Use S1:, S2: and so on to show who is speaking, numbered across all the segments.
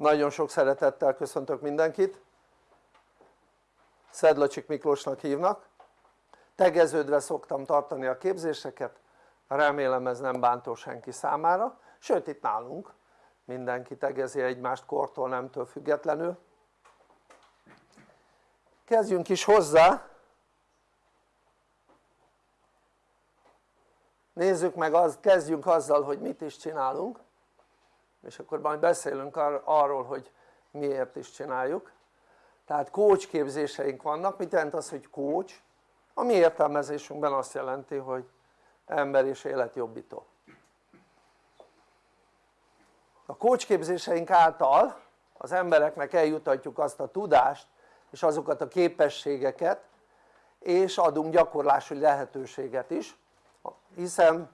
S1: nagyon sok szeretettel köszöntök mindenkit. Szedlacsik Miklósnak hívnak. Tegeződve szoktam tartani a képzéseket. Remélem ez nem bántó senki számára. Sőt itt nálunk mindenki tegezi egymást kortól nemtől függetlenül. Kezdjünk is hozzá. Nézzük meg, az, kezdjünk azzal hogy mit is csinálunk és akkor majd beszélünk ar arról hogy miért is csináljuk. Tehát coach képzéseink vannak, mit jelent az hogy coach? a mi értelmezésünkben azt jelenti hogy ember és életjobbító. A coach képzéseink által az embereknek eljutatjuk azt a tudást és azokat a képességeket és adunk gyakorlási lehetőséget is hiszen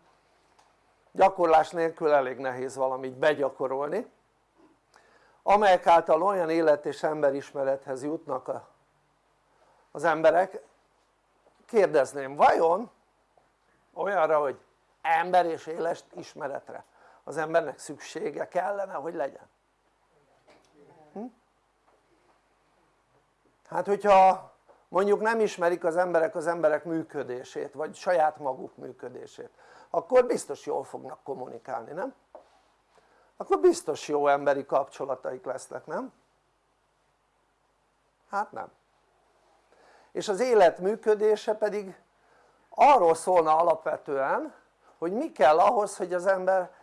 S1: gyakorlás nélkül elég nehéz valamit begyakorolni. Amelyek által olyan élet és emberismerethez jutnak az emberek. Kérdezném vajon olyanra hogy ember és éles ismeretre az embernek szüksége kellene hogy legyen? Hm? hát hogyha mondjuk nem ismerik az emberek az emberek működését vagy saját maguk működését akkor biztos jól fognak kommunikálni, nem? akkor biztos jó emberi kapcsolataik lesznek, nem? hát nem és az élet működése pedig arról szólna alapvetően hogy mi kell ahhoz hogy az ember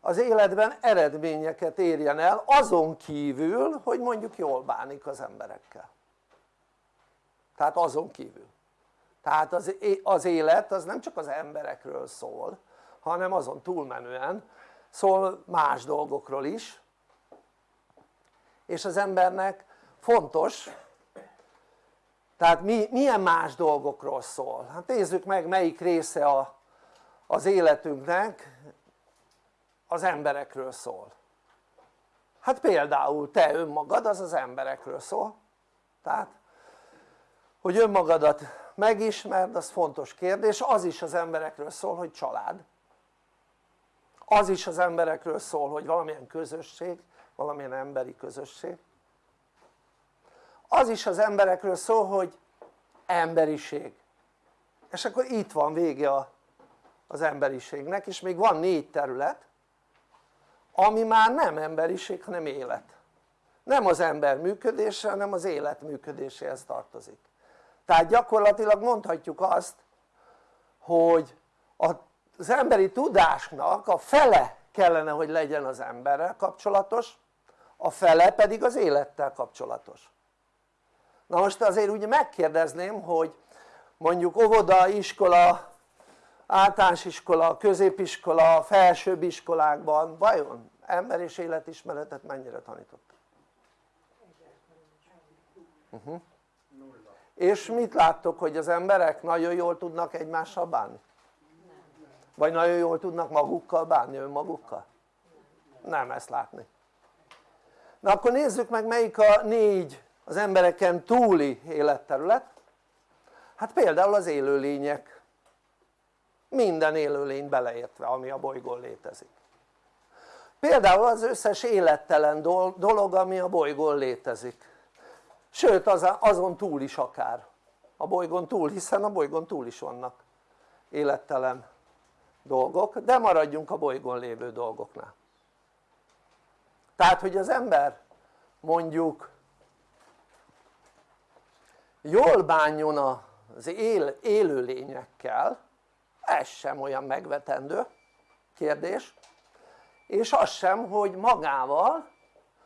S1: az életben eredményeket érjen el azon kívül hogy mondjuk jól bánik az emberekkel tehát azon kívül tehát az, az élet az nem csak az emberekről szól hanem azon túlmenően szól más dolgokról is. És az embernek fontos tehát mi, milyen más dolgokról szól? hát nézzük meg melyik része a, az életünknek az emberekről szól. Hát például te önmagad az az emberekről szól. Tehát hogy önmagadat megismerd az fontos kérdés, az is az emberekről szól hogy család. Az is az emberekről szól hogy valamilyen közösség, valamilyen emberi közösség. Az is az emberekről szól hogy emberiség. És akkor itt van vége a, az emberiségnek és még van négy terület ami már nem emberiség hanem élet. Nem az ember működése hanem az élet működéséhez tartozik tehát gyakorlatilag mondhatjuk azt hogy az emberi tudásnak a fele kellene hogy legyen az emberrel kapcsolatos a fele pedig az élettel kapcsolatos na most azért ugye megkérdezném hogy mondjuk óvoda, iskola, általános iskola, középiskola, felsőbb iskolákban vajon ember és életismeretet mennyire tanított? Uh -huh. És mit láttok hogy az emberek nagyon jól tudnak egymással bánni? vagy nagyon jól tudnak magukkal bánni önmagukkal? nem ezt látni. Na akkor nézzük meg melyik a négy az embereken túli életterület. Hát például az élőlények. Minden élőlény beleértve ami a bolygón létezik. Például az összes élettelen dolog ami a bolygón létezik sőt azon túl is akár. A bolygón túl hiszen a bolygón túl is vannak élettelen dolgok de maradjunk a bolygón lévő dolgoknál. Tehát hogy az ember mondjuk jól bánjon az él, élőlényekkel ez sem olyan megvetendő kérdés és az sem hogy magával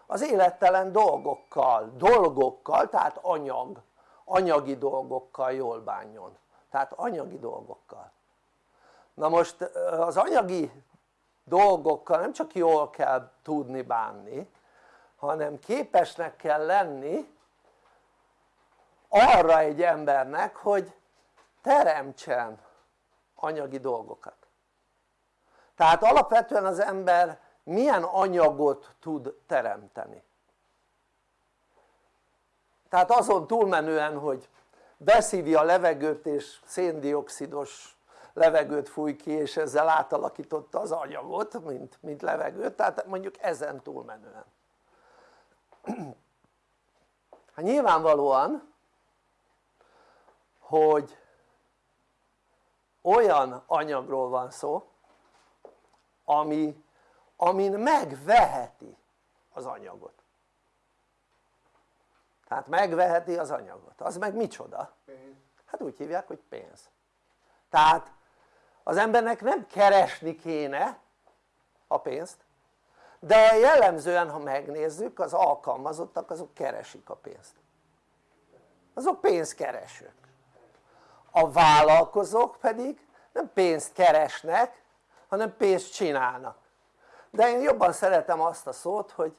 S1: az élettelen dolgokkal, dolgokkal tehát anyag, anyagi dolgokkal jól bánjon. Tehát anyagi dolgokkal. Na most az anyagi dolgokkal nem csak jól kell tudni bánni hanem képesnek kell lenni arra egy embernek hogy teremtsen anyagi dolgokat. Tehát alapvetően az ember milyen anyagot tud teremteni? Tehát azon túlmenően hogy beszívja a levegőt és széndiokszidos levegőt fúj ki és ezzel átalakította az anyagot mint, mint levegőt. Tehát mondjuk ezen túlmenően. Hát nyilvánvalóan hogy olyan anyagról van szó ami, amin megveheti az anyagot. Tehát megveheti az anyagot, az meg micsoda? hát úgy hívják hogy pénz. Tehát az embernek nem keresni kéne a pénzt de jellemzően ha megnézzük az alkalmazottak azok keresik a pénzt. Azok pénzkeresők. A vállalkozók pedig nem pénzt keresnek hanem pénzt csinálnak de én jobban szeretem azt a szót hogy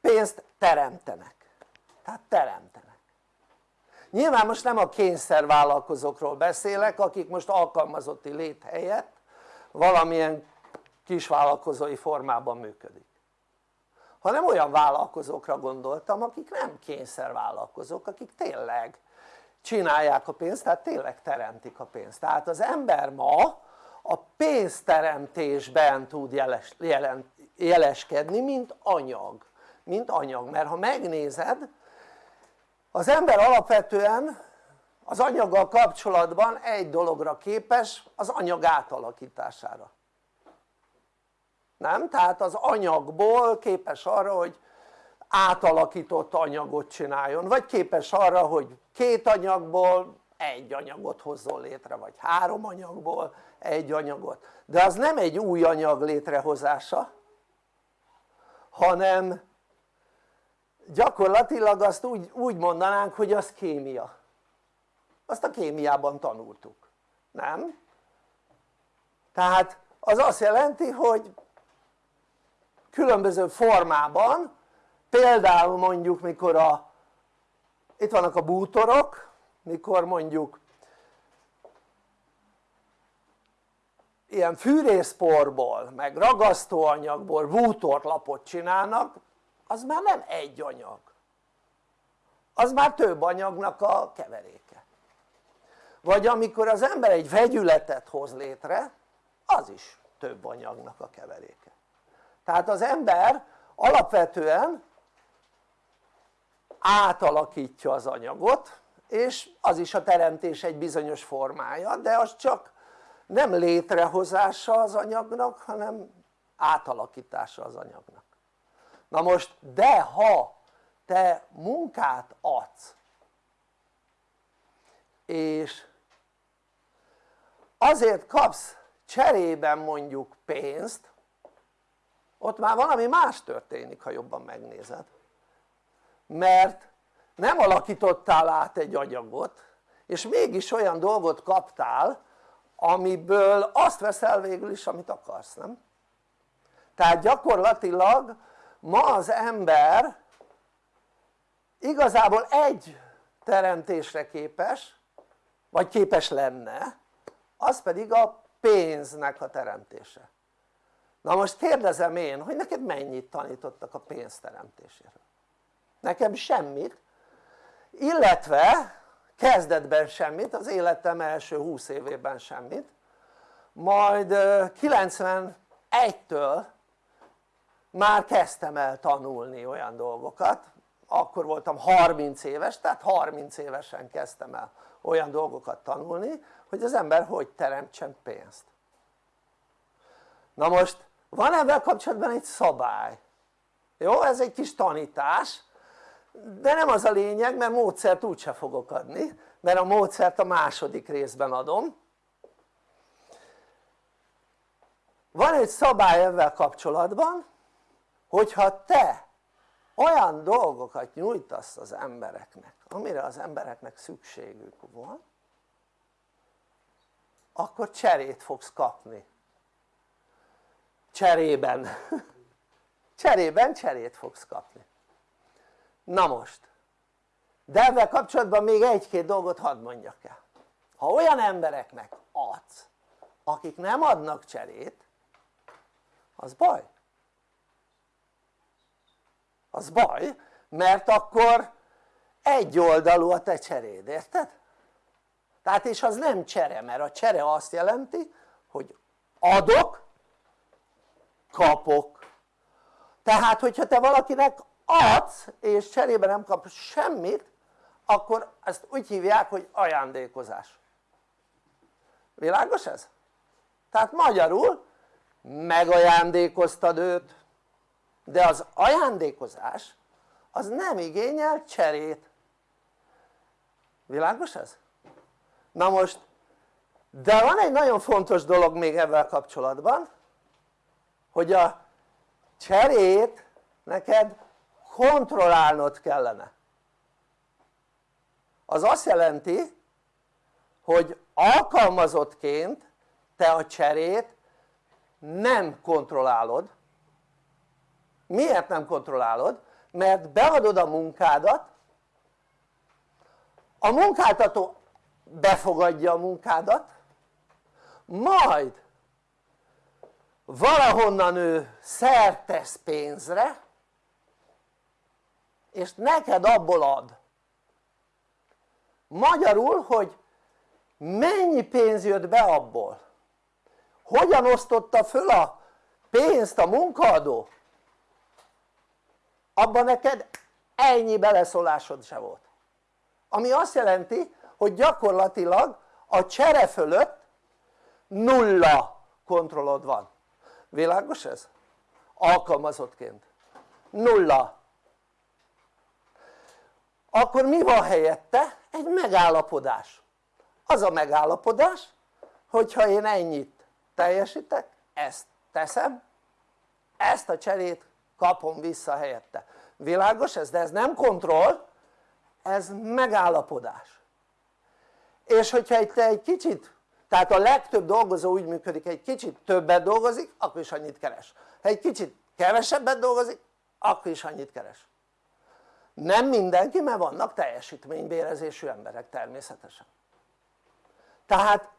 S1: pénzt teremtenek. Tehát teremtenek. Nyilván most nem a kényszervállalkozókról beszélek akik most alkalmazotti lét helyett valamilyen kisvállalkozói formában működik. Hanem olyan vállalkozókra gondoltam akik nem kényszervállalkozók akik tényleg csinálják a pénzt tehát tényleg teremtik a pénzt. Tehát az ember ma a pénzteremtésben tud jeles, jelen, jeleskedni mint anyag. Mint anyag. Mert ha megnézed az ember alapvetően az anyaggal kapcsolatban egy dologra képes az anyag átalakítására. Nem? tehát az anyagból képes arra hogy átalakított anyagot csináljon vagy képes arra hogy két anyagból egy anyagot hozzon létre vagy három anyagból egy anyagot. De az nem egy új anyag létrehozása hanem gyakorlatilag azt úgy, úgy mondanánk hogy az kémia. Azt a kémiában tanultuk, nem? tehát az azt jelenti hogy különböző formában például mondjuk mikor a itt vannak a bútorok mikor mondjuk ilyen fűrészporból meg ragasztóanyagból bútorlapot csinálnak az már nem egy anyag. Az már több anyagnak a keveréke. Vagy amikor az ember egy vegyületet hoz létre az is több anyagnak a keveréke. Tehát az ember alapvetően átalakítja az anyagot és az is a teremtés egy bizonyos formája de az csak nem létrehozása az anyagnak hanem átalakítása az anyagnak. Na most de ha te munkát adsz és azért kapsz cserében mondjuk pénzt ott már valami más történik ha jobban megnézed. Mert nem alakítottál át egy anyagot és mégis olyan dolgot kaptál amiből azt veszel végül is amit akarsz, nem? tehát gyakorlatilag ma az ember igazából egy teremtésre képes vagy képes lenne az pedig a pénznek a teremtése na most kérdezem én hogy neked mennyit tanítottak a pénz teremtéséről nekem semmit illetve kezdetben semmit, az életem első 20 évében semmit. Majd 91-től már kezdtem el tanulni olyan dolgokat. Akkor voltam 30 éves, tehát 30 évesen kezdtem el olyan dolgokat tanulni hogy az ember hogy teremtsen pénzt. Na most van ebben kapcsolatban egy szabály. Jó? ez egy kis tanítás de nem az a lényeg mert módszert úgyse fogok adni mert a módszert a második részben adom. Van egy szabály ezzel kapcsolatban hogyha te olyan dolgokat nyújtasz az embereknek amire az embereknek szükségük van akkor cserét fogsz kapni. Cserében. Cserében cserét fogsz kapni na most. De ezzel kapcsolatban még egy-két dolgot hadd mondjak el. Ha olyan embereknek adsz akik nem adnak cserét az baj. Az baj mert akkor egyoldalú a te cseréd, érted? tehát és az nem csere mert a csere azt jelenti hogy adok kapok. Tehát hogyha te valakinek adsz és cserébe nem kapsz semmit akkor ezt úgy hívják hogy ajándékozás világos ez? tehát magyarul megajándékoztad őt de az ajándékozás az nem igényel cserét világos ez? na most de van egy nagyon fontos dolog még ebben kapcsolatban hogy a cserét neked kontrollálnod kellene az azt jelenti hogy alkalmazottként te a cserét nem kontrollálod miért nem kontrollálod? mert beadod a munkádat a munkáltató befogadja a munkádat majd valahonnan ő szertesz pénzre és neked abból ad. Magyarul hogy mennyi pénz jött be abból? Hogyan osztotta föl a pénzt a munkaadó abban neked ennyi beleszólásod se volt. Ami azt jelenti hogy gyakorlatilag a csere fölött nulla kontrollod van. Világos ez? alkalmazottként. Nulla akkor mi van helyette? egy megállapodás. Az a megállapodás hogyha én ennyit teljesítek ezt teszem ezt a cserét kapom vissza helyette. Világos ez? de ez nem kontroll ez megállapodás. És hogyha te egy kicsit tehát a legtöbb dolgozó úgy működik egy kicsit többet dolgozik akkor is annyit keres. Ha egy kicsit kevesebbet dolgozik akkor is annyit keres nem mindenki mert vannak teljesítménybérezésű emberek természetesen. Tehát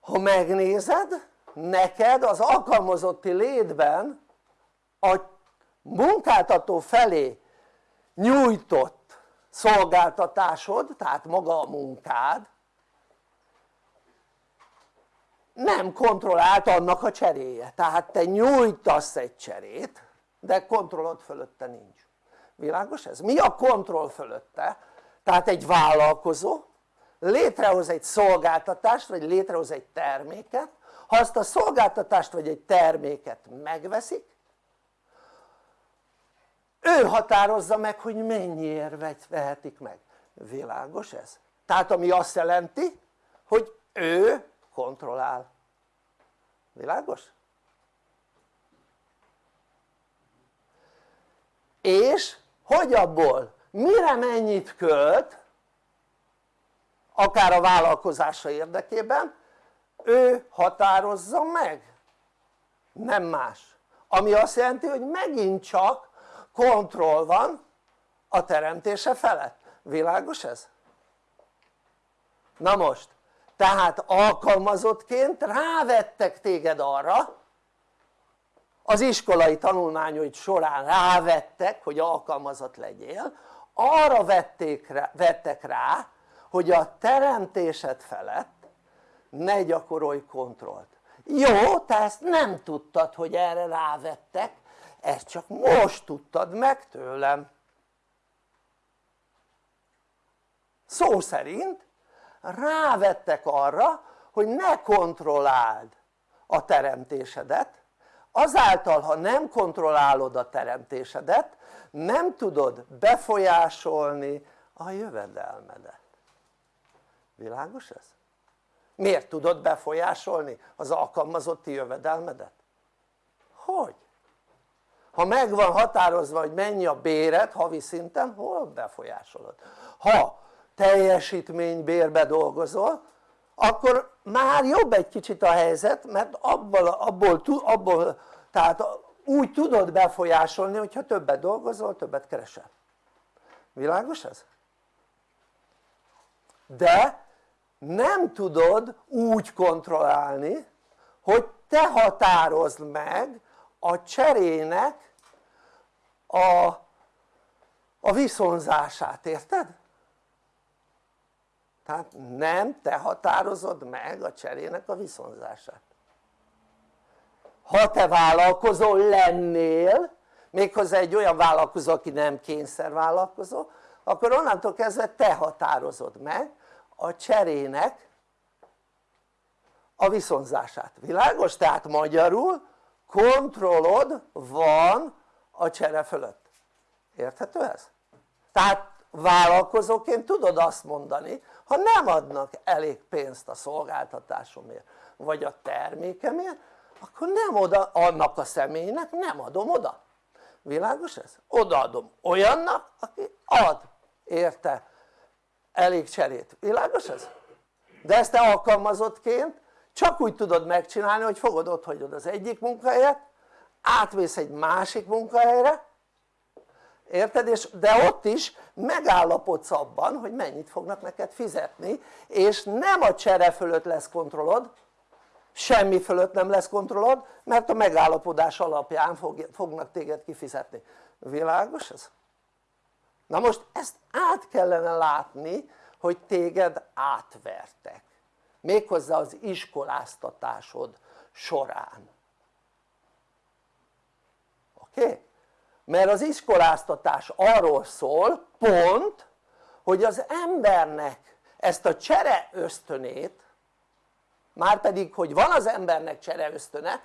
S1: ha megnézed neked az alkalmazotti létben a munkáltató felé nyújtott szolgáltatásod tehát maga a munkád nem kontrollált annak a cseréje. Tehát te nyújtasz egy cserét de kontrollod fölötte nincs világos ez? mi a kontroll fölötte? tehát egy vállalkozó létrehoz egy szolgáltatást vagy létrehoz egy terméket ha azt a szolgáltatást vagy egy terméket megveszik ő határozza meg hogy mennyiért vehetik meg világos ez? tehát ami azt jelenti hogy ő kontrollál világos? és hogy abból? Mire mennyit költ? Akár a vállalkozása érdekében. Ő határozza meg? Nem más. Ami azt jelenti hogy megint csak kontroll van a teremtése felett, világos ez? na most tehát alkalmazottként rávettek téged arra az iskolai tanulmányaid során rávettek hogy alkalmazott legyél arra vették rá, vettek rá hogy a teremtésed felett ne gyakorolj kontrollt. Jó te ezt nem tudtad hogy erre rávettek ezt csak most tudtad meg tőlem. Szó szerint rávettek arra hogy ne kontrolláld a teremtésedet azáltal ha nem kontrollálod a teremtésedet nem tudod befolyásolni a jövedelmedet világos ez? miért tudod befolyásolni az alkalmazotti jövedelmedet? hogy? ha meg van határozva hogy mennyi a béret havi szinten hol befolyásolod? ha teljesítménybérbe dolgozol akkor már jobb egy kicsit a helyzet mert abból, abból, abból tehát úgy tudod befolyásolni hogyha többet dolgozol többet keresel világos ez? de nem tudod úgy kontrollálni hogy te határozd meg a cserének a, a viszonzását, érted? Tehát nem te határozod meg a cserének a viszonzását ha te vállalkozó lennél méghozzá egy olyan vállalkozó aki nem kényszervállalkozó akkor onnantól kezdve te határozod meg a cserének a viszonzását, világos? tehát magyarul kontrollod van a csere fölött, érthető ez? tehát vállalkozóként tudod azt mondani ha nem adnak elég pénzt a szolgáltatásomért vagy a termékemért akkor nem oda annak a személynek nem adom oda világos ez? odaadom olyannak aki ad érte elég cserét, világos ez? de ezt te alkalmazottként csak úgy tudod megcsinálni hogy fogod ott hagyod az egyik munkahelyet átvész egy másik munkahelyre érted? És, de ott is megállapodsz abban hogy mennyit fognak neked fizetni és nem a csere fölött lesz kontrollod semmi fölött nem lesz kontrollod mert a megállapodás alapján fog, fognak téged kifizetni világos ez? na most ezt át kellene látni hogy téged átvertek méghozzá az iskoláztatásod során oké? Okay? Mert az iskoláztatás arról szól pont hogy az embernek ezt a csere ösztönét már pedig hogy van az embernek csere ösztöne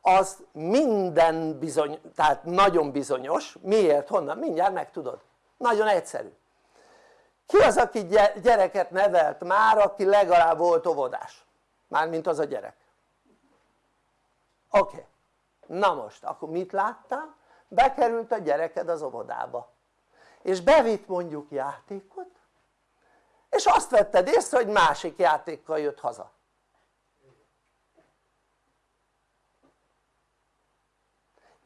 S1: az minden bizony, tehát nagyon bizonyos, miért, honnan, mindjárt megtudod, nagyon egyszerű ki az aki gyereket nevelt már aki legalább volt óvodás? mármint az a gyerek oké, okay. na most akkor mit láttál? Bekerült a gyereked az óvodába. És bevitt mondjuk játékot és azt vetted észre hogy másik játékkal jött haza.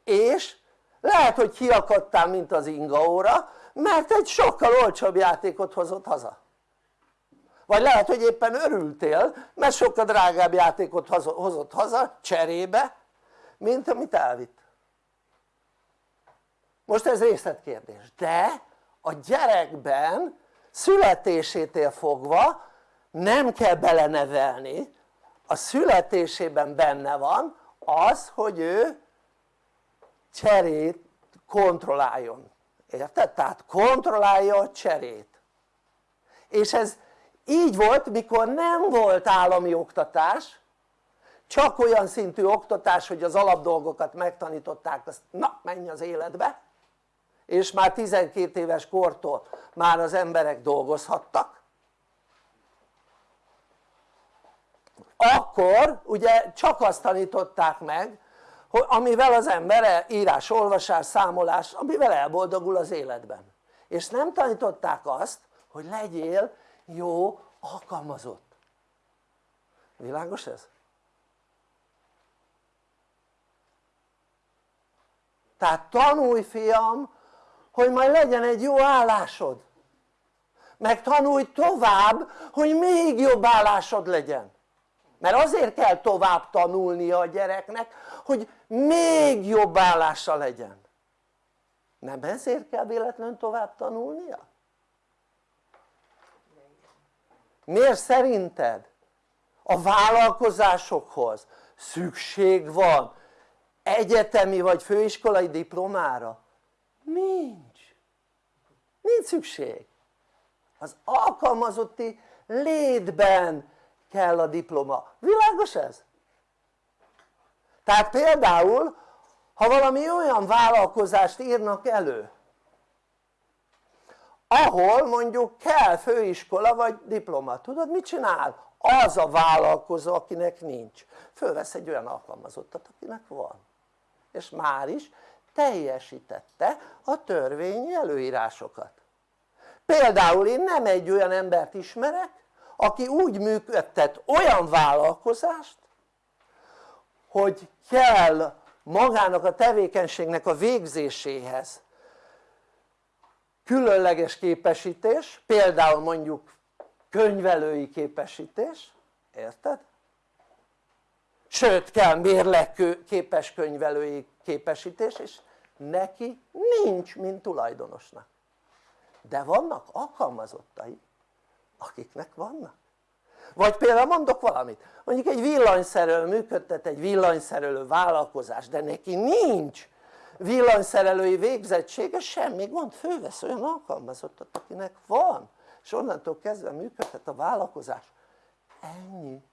S1: És lehet hogy kiakadtál mint az ingaóra mert egy sokkal olcsóbb játékot hozott haza. Vagy lehet hogy éppen örültél mert sokkal drágább játékot hozott haza cserébe mint amit elvitt most ez részletkérdés. De a gyerekben születésétől fogva nem kell belenevelni. A születésében benne van az hogy ő cserét kontrolláljon. Érted? tehát kontrollálja a cserét. És ez így volt mikor nem volt állami oktatás csak olyan szintű oktatás hogy az alapdolgokat megtanították azt na menj az életbe és már 12 éves kortól már az emberek dolgozhattak. Akkor ugye csak azt tanították meg hogy amivel az ember írás, olvasás, számolás, amivel elboldogul az életben. És nem tanították azt hogy legyél jó alkalmazott. Világos ez? tehát tanulj fiam hogy majd legyen egy jó állásod meg tanulj tovább hogy még jobb állásod legyen mert azért kell tovább tanulnia a gyereknek hogy még jobb állása legyen nem ezért kell véletlenül tovább tanulnia? miért szerinted a vállalkozásokhoz szükség van egyetemi vagy főiskolai diplomára? Nincs. Nincs szükség. Az alkalmazotti létben kell a diploma, világos ez? tehát például ha valami olyan vállalkozást írnak elő ahol mondjuk kell főiskola vagy diploma, tudod mit csinál? az a vállalkozó akinek nincs, fölvesz egy olyan alkalmazottat akinek van. És már is teljesítette a törvényi előírásokat például én nem egy olyan embert ismerek aki úgy működtet olyan vállalkozást hogy kell magának a tevékenységnek a végzéséhez különleges képesítés, például mondjuk könyvelői képesítés, érted? Sőt kell mérleg képes könyvelői képesítés és neki nincs mint tulajdonosnak. De vannak alkalmazottai akiknek vannak. Vagy például mondok valamit. Mondjuk egy villanyszerelő működtet egy villanyszerelő vállalkozás de neki nincs villanyszerelői végzettsége semmi gond, fővesz olyan alkalmazottat akinek van. És onnantól kezdve működhet a vállalkozás. Ennyi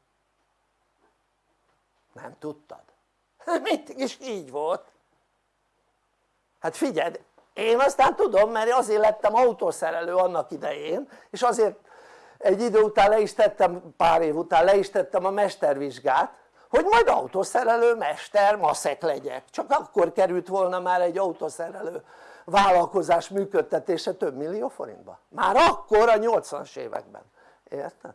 S1: nem tudtad? mindig is így volt. Hát figyeld én aztán tudom mert azért lettem autószerelő annak idején és azért egy idő után le is tettem, pár év után le is tettem a mestervizsgát hogy majd autószerelő mester maszek legyek. Csak akkor került volna már egy autószerelő vállalkozás működtetése több millió forintba. Már akkor a 80-as években, érted?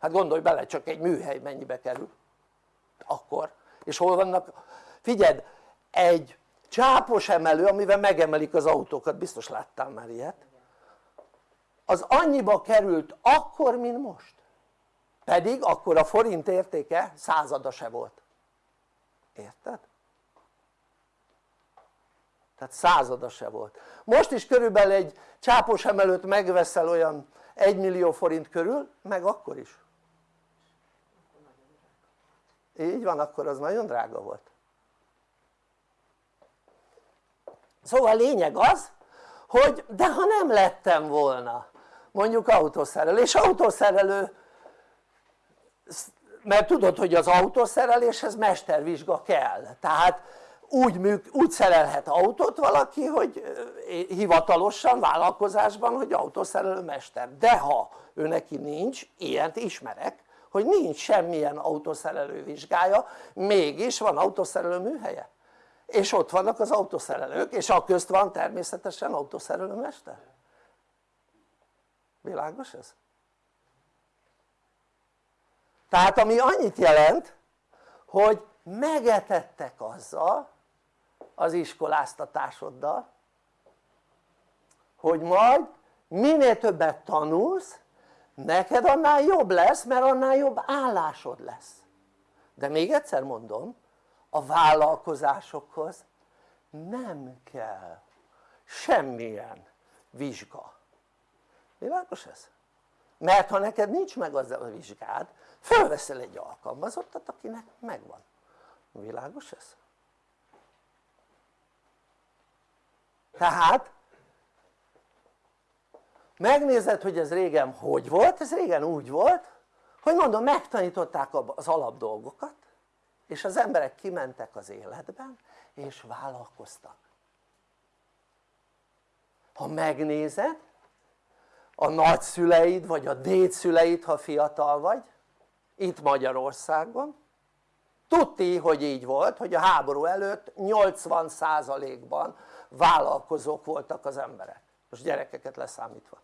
S1: Hát gondolj bele csak egy műhely mennyibe kerül. Akkor. És hol vannak, figyeld egy csápos emelő amivel megemelik az autókat, biztos láttál már ilyet. Az annyiba került akkor mint most. Pedig akkor a forint értéke százada se volt. Érted? tehát százada se volt. Most is körülbelül egy csápos emelőt megveszel olyan 1 millió forint körül meg akkor is így van akkor az nagyon drága volt. Szóval lényeg az hogy de ha nem lettem volna mondjuk autószerelő és autószerelő mert tudod hogy az autószereléshez mestervizsga kell. Tehát úgy, műk, úgy szerelhet autót valaki hogy hivatalosan vállalkozásban hogy autószerelő mester. De ha ő neki nincs, ilyet ismerek hogy nincs semmilyen autószerelő vizsgája mégis van autószerelő műhelye és ott vannak az autószerelők és a közt van természetesen autószerelő mester világos ez? tehát ami annyit jelent hogy megetettek azzal az iskoláztatásoddal hogy majd minél többet tanulsz neked annál jobb lesz mert annál jobb állásod lesz de még egyszer mondom a vállalkozásokhoz nem kell semmilyen vizsga világos ez? mert ha neked nincs meg az a vizsgád fölveszel egy alkalmazottat akinek megvan világos ez? tehát megnézed hogy ez régen hogy volt, ez régen úgy volt hogy mondom megtanították az alapdolgokat és az emberek kimentek az életben és vállalkoztak. Ha megnézed a nagyszüleid vagy a dédszüleid ha fiatal vagy itt Magyarországon tudti hogy így volt hogy a háború előtt 80%-ban vállalkozók voltak az emberek. Most gyerekeket leszámítva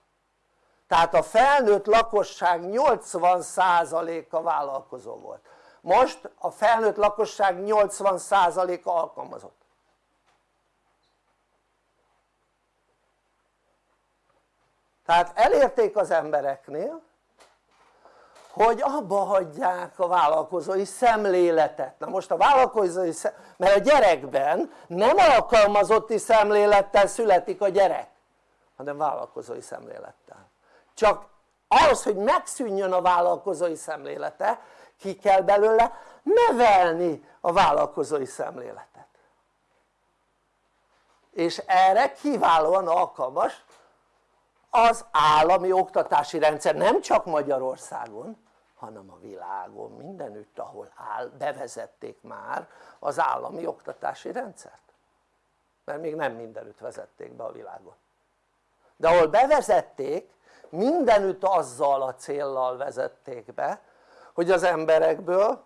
S1: tehát a felnőtt lakosság 80%-a vállalkozó volt. Most a felnőtt lakosság 80%-a alkalmazott. Tehát elérték az embereknél hogy abba hagyják a vállalkozói szemléletet. Na most a vállalkozói szemléletet, mert a gyerekben nem alkalmazotti szemlélettel születik a gyerek hanem vállalkozói szemlélettel csak ahhoz hogy megszűnjön a vállalkozói szemlélete ki kell belőle nevelni a vállalkozói szemléletet. És erre kiválóan alkalmas az állami oktatási rendszer nem csak Magyarországon hanem a világon mindenütt ahol áll, bevezették már az állami oktatási rendszert. Mert még nem mindenütt vezették be a világon. De ahol bevezették mindenütt azzal a céllal vezették be hogy az emberekből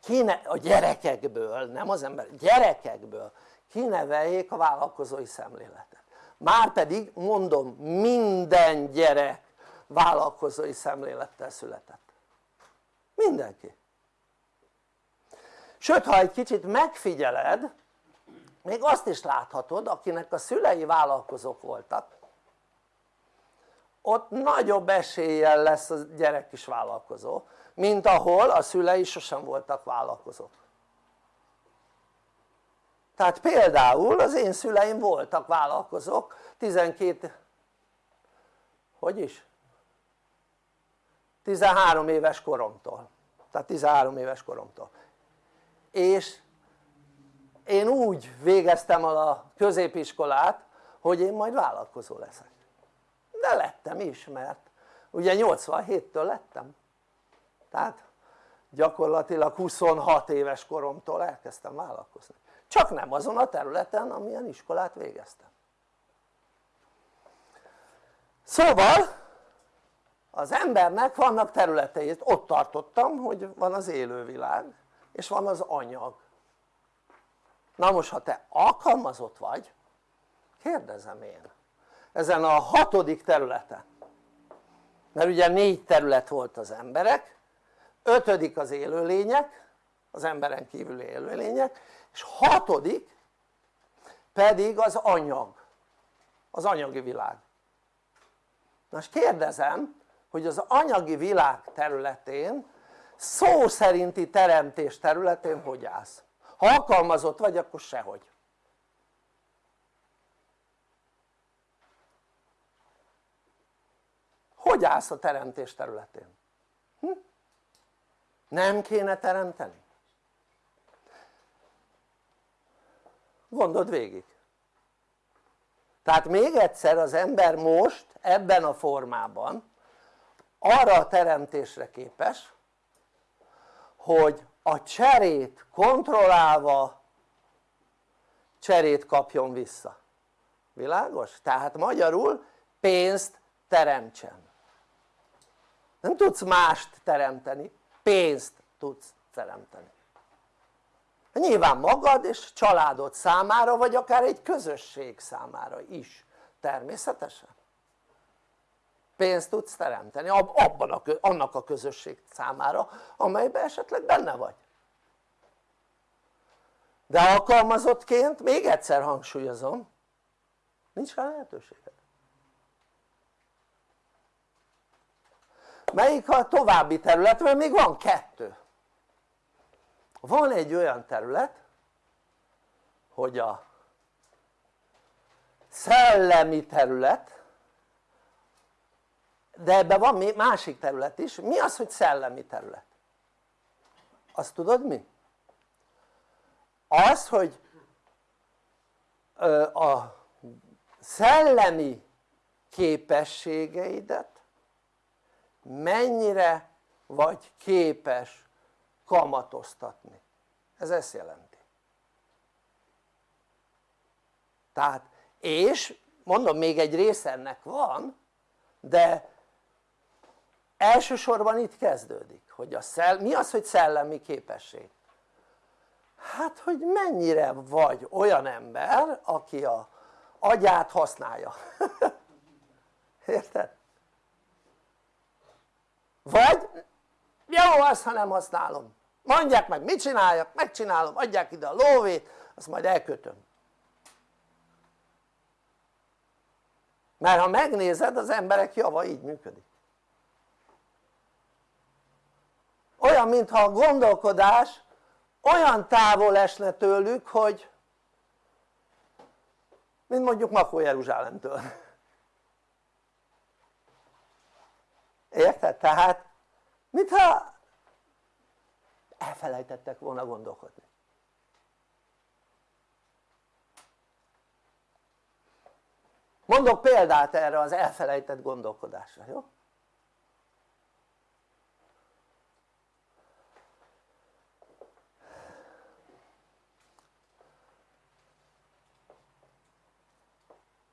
S1: kine, a gyerekekből, nem az ember, gyerekekből kineveljék a vállalkozói szemléletet. Márpedig mondom minden gyerek vállalkozói szemlélettel született. Mindenki. Sőt ha egy kicsit megfigyeled még azt is láthatod akinek a szülei vállalkozók voltak ott nagyobb eséllyel lesz a gyerek is vállalkozó mint ahol a szülei sosem voltak vállalkozók. Tehát például az én szüleim voltak vállalkozók 12 hogy is? 13 éves koromtól. Tehát 13 éves koromtól. És én úgy végeztem a középiskolát hogy én majd vállalkozó leszek de lettem is mert ugye 87-től lettem. Tehát gyakorlatilag 26 éves koromtól elkezdtem vállalkozni. Csak nem azon a területen amilyen iskolát végeztem. Szóval az embernek vannak területei, ott tartottam hogy van az élővilág és van az anyag. Na most ha te alkalmazott vagy kérdezem én ezen a hatodik területen. Mert ugye négy terület volt az emberek ötödik az élőlények az emberen kívüli élőlények és hatodik pedig az anyag az anyagi világ. Most kérdezem hogy az anyagi világ területén szó szerinti teremtés területén hogy állsz? ha alkalmazott vagy akkor sehogy hogy állsz a teremtés területén? Hm? nem kéne teremteni? gondold végig tehát még egyszer az ember most ebben a formában arra a teremtésre képes hogy a cserét kontrollálva cserét kapjon vissza világos? tehát magyarul pénzt teremtsen nem tudsz mást teremteni, pénzt tudsz teremteni. Nyilván magad és családod számára vagy akár egy közösség számára is természetesen. Pénzt tudsz teremteni abban a, annak a közösség számára amelyben esetleg benne vagy. De alkalmazottként még egyszer hangsúlyozom nincs rá lehetőséged melyik a további terület? mert még van kettő van egy olyan terület hogy a szellemi terület de ebben van másik terület is, mi az hogy szellemi terület? azt tudod mi? az hogy a szellemi képességeidet mennyire vagy képes kamatoztatni ez ezt jelenti tehát és mondom még egy része ennek van de elsősorban itt kezdődik hogy a szell, mi az hogy szellemi képesség? hát hogy mennyire vagy olyan ember aki a agyát használja érted? Vagy jó az ha nem használom. Mondják meg mit csináljak, megcsinálom, adják ide a lóvét azt majd elkötöm. Mert ha megnézed az emberek java így működik. Olyan mintha a gondolkodás olyan távol esne tőlük hogy mint mondjuk Makó Jeruzsálemtől érted? tehát mintha elfelejtettek volna gondolkodni mondok példát erre az elfelejtett gondolkodásra, jó?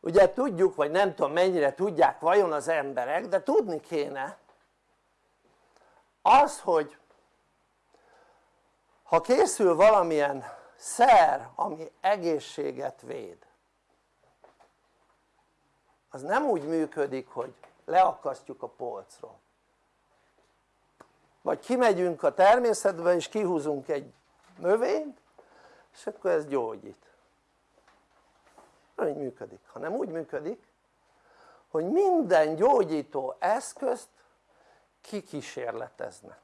S1: Ugye tudjuk vagy nem tudom mennyire tudják vajon az emberek de tudni kéne. Az hogy ha készül valamilyen szer ami egészséget véd az nem úgy működik hogy leakasztjuk a polcról. Vagy kimegyünk a természetbe és kihúzunk egy növényt és akkor ez gyógyít nem így működik, hanem úgy működik hogy minden gyógyító eszközt kikísérleteznek.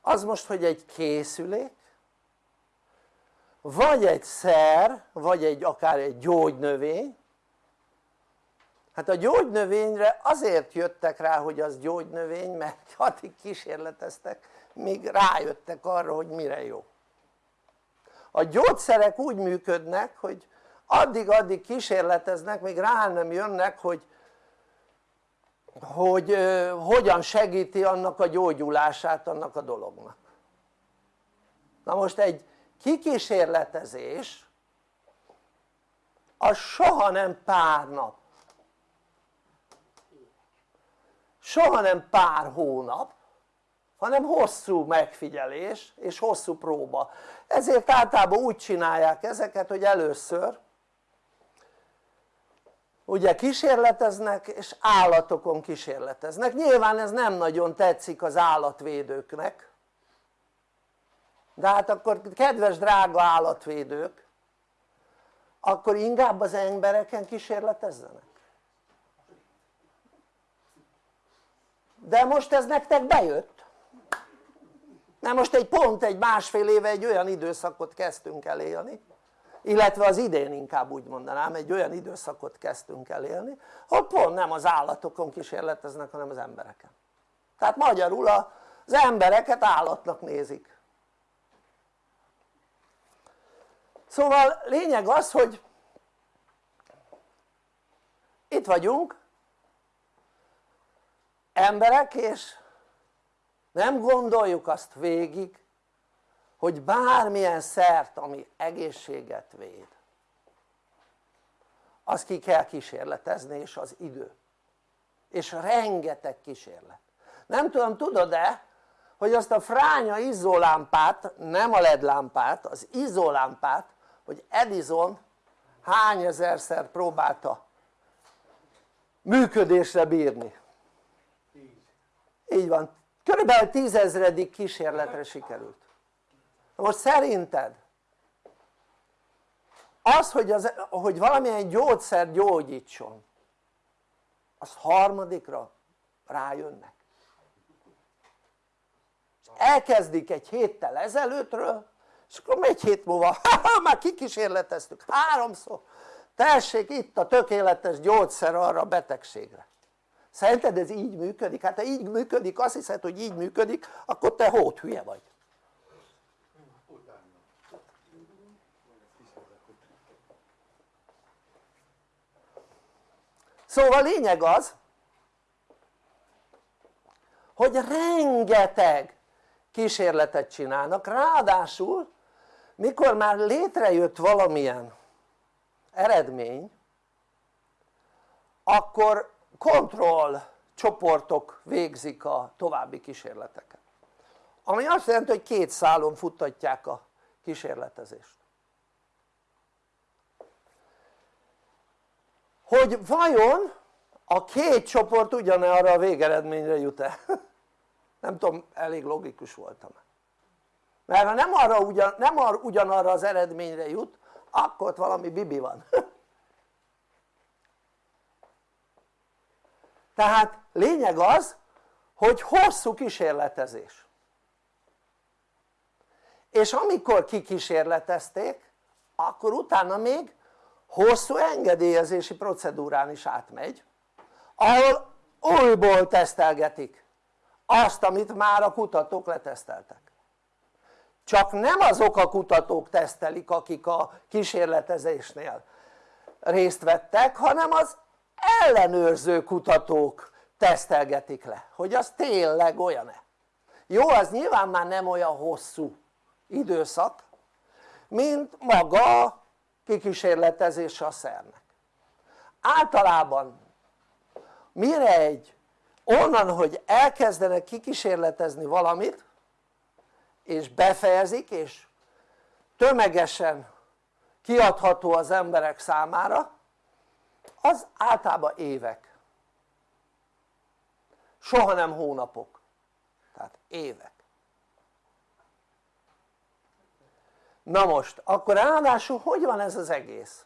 S1: Az most hogy egy készülék vagy egy szer vagy egy akár egy gyógynövény. Hát a gyógynövényre azért jöttek rá hogy az gyógynövény mert addig kísérleteztek míg rájöttek arra hogy mire jó. A gyógyszerek úgy működnek hogy addig-addig kísérleteznek még rá nem jönnek hogy hogy uh, hogyan segíti annak a gyógyulását annak a dolognak. Na most egy kikísérletezés az soha nem pár nap. Soha nem pár hónap hanem hosszú megfigyelés és hosszú próba. Ezért általában úgy csinálják ezeket hogy először ugye kísérleteznek és állatokon kísérleteznek. Nyilván ez nem nagyon tetszik az állatvédőknek. De hát akkor kedves drága állatvédők akkor inkább az embereken kísérletezzenek. De most ez nektek bejött. Mert most egy pont egy másfél éve egy olyan időszakot kezdtünk el élni illetve az idén inkább úgy mondanám egy olyan időszakot kezdtünk el élni hogy pont nem az állatokon kísérleteznek hanem az embereken. Tehát magyarul az embereket állatnak nézik. Szóval lényeg az hogy itt vagyunk emberek és nem gondoljuk azt végig hogy bármilyen szert ami egészséget véd azt ki kell kísérletezni és az idő. És rengeteg kísérlet. Nem tudom tudod-e hogy azt a fránya izzólámpát nem a led lámpát az izzólámpát hogy Edison hány ezerszer próbálta működésre bírni? Így van. Körülbelül tízezredik kísérletre sikerült most szerinted az hogy, az, hogy valamilyen gyógyszer gyógyítson az harmadikra rájönnek? Elkezdik egy héttel ezelőttről és akkor egy hét múlva már kikísérleteztük háromszor. Tessék itt a tökéletes gyógyszer arra a betegségre. Szerinted ez így működik? hát ha így működik azt hiszed hogy így működik akkor te hót hülye vagy szóval lényeg az hogy rengeteg kísérletet csinálnak. Ráadásul mikor már létrejött valamilyen eredmény akkor kontroll csoportok végzik a további kísérleteket. Ami azt jelenti hogy két szálon futtatják a kísérletezést hogy vajon a két csoport ugyanarra a végeredményre jut-e? Nem tudom elég logikus voltam. Mert ha nem, arra ugyan, nem arra, ugyanarra az eredményre jut akkor ott valami bibi van. Tehát lényeg az hogy hosszú kísérletezés. És amikor kikísérletezték akkor utána még hosszú engedélyezési procedúrán is átmegy ahol újból tesztelgetik azt amit már a kutatók leteszteltek. Csak nem azok a kutatók tesztelik akik a kísérletezésnél részt vettek hanem az ellenőrző kutatók tesztelgetik le hogy az tényleg olyan-e. Jó az nyilván már nem olyan hosszú időszak mint maga kikísérletezés a szernek. Általában mire egy onnan hogy elkezdenek kikísérletezni valamit és befejezik és tömegesen kiadható az emberek számára az általában évek. Soha nem hónapok. Tehát évek na most akkor ráadásul hogy van ez az egész?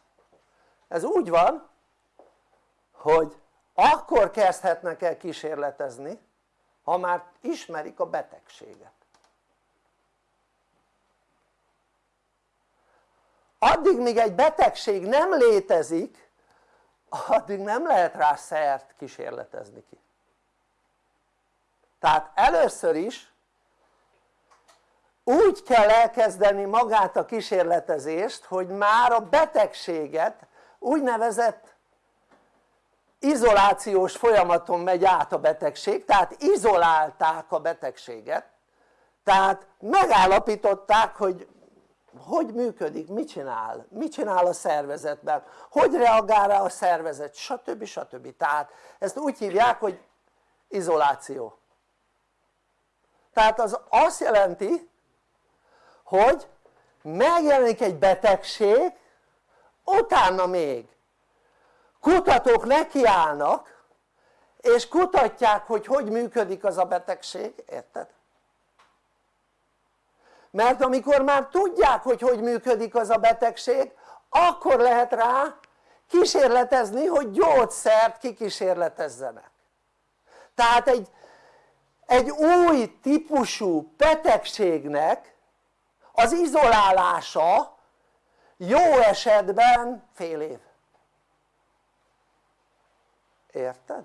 S1: ez úgy van hogy akkor kezdhetnek el kísérletezni ha már ismerik a betegséget addig míg egy betegség nem létezik addig nem lehet rá szert kísérletezni ki tehát először is úgy kell elkezdeni magát a kísérletezést hogy már a betegséget úgynevezett izolációs folyamaton megy át a betegség tehát izolálták a betegséget tehát megállapították hogy hogy működik, mit csinál, mit csinál a szervezetben, hogy reagál rá a szervezet, stb. stb. tehát ezt úgy hívják hogy izoláció tehát az azt jelenti hogy megjelenik egy betegség utána még kutatók nekiállnak és kutatják hogy hogy működik az a betegség, érted? mert amikor már tudják hogy hogy működik az a betegség akkor lehet rá kísérletezni hogy gyógyszert kikísérletezzenek tehát egy, egy új típusú betegségnek az izolálása jó esetben fél év érted?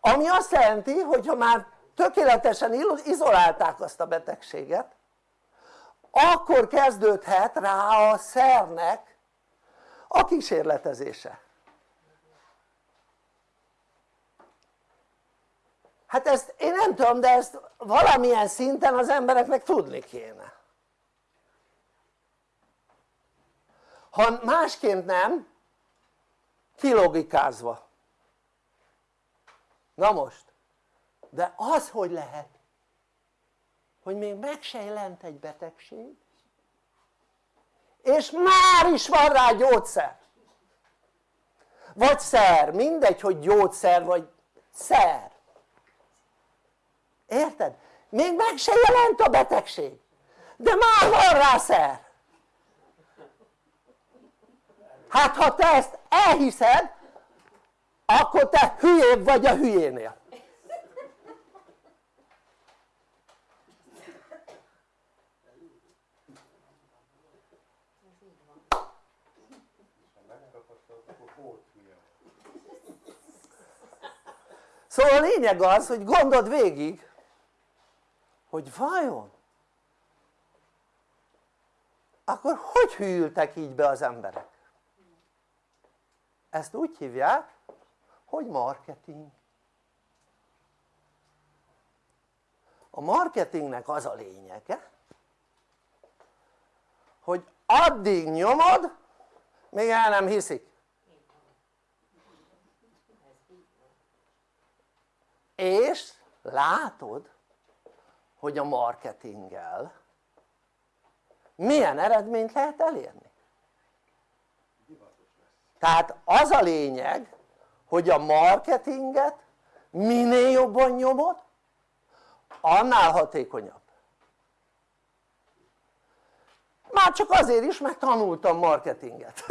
S1: ami azt jelenti hogy ha már tökéletesen izolálták azt a betegséget akkor kezdődhet rá a szernek a kísérletezése hát ezt én nem tudom de ezt valamilyen szinten az embereknek tudni kéne. Ha másként nem kilogikázva. Na most de az hogy lehet hogy még meg se jelent egy betegség és már is van rá gyógyszer. Vagy szer, mindegy hogy gyógyszer vagy szer érted? még meg se jelent a betegség. De már van rá szer hát ha te ezt elhiszed akkor te hülyébb vagy a hülyénél. Szóval a lényeg az hogy gondold végig hogy vajon? Akkor hogy hűltek így be az emberek? ezt úgy hívják hogy marketing. A marketingnek az a lényege hogy addig nyomod még el nem hiszik. És látod hogy a marketinggel milyen eredményt lehet elérni? Tehát az a lényeg hogy a marketinget minél jobban nyomod annál hatékonyabb. Már csak azért is mert tanultam marketinget.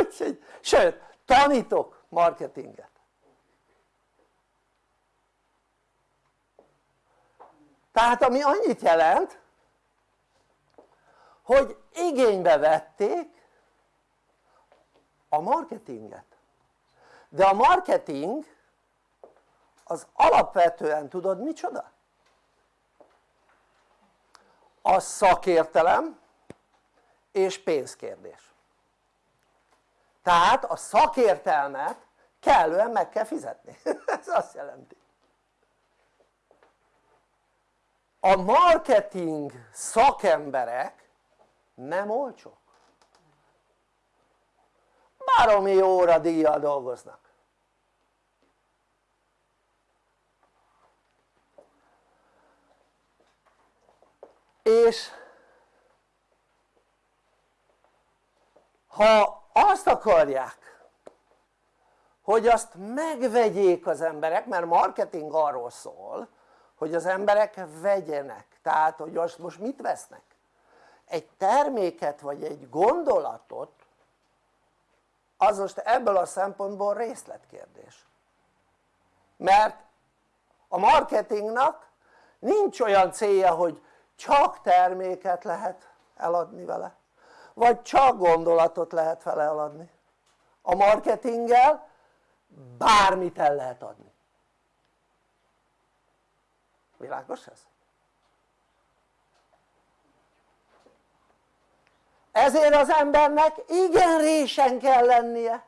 S1: Sőt tanítok marketinget tehát ami annyit jelent hogy igénybe vették a marketinget. De a marketing az alapvetően tudod micsoda? a szakértelem és pénzkérdés. Tehát a szakértelmet kellően meg kell fizetni. Ez azt jelenti a marketing szakemberek nem olcsók. Baromi óra díjjal dolgoznak. És ha azt akarják hogy azt megvegyék az emberek mert marketing arról szól hogy az emberek vegyenek. Tehát hogy most, most mit vesznek? egy terméket vagy egy gondolatot az most ebből a szempontból részletkérdés. Mert a marketingnak nincs olyan célja hogy csak terméket lehet eladni vele vagy csak gondolatot lehet vele eladni. A marketinggel bármit el lehet adni világos ez? ezért az embernek igen résen kell lennie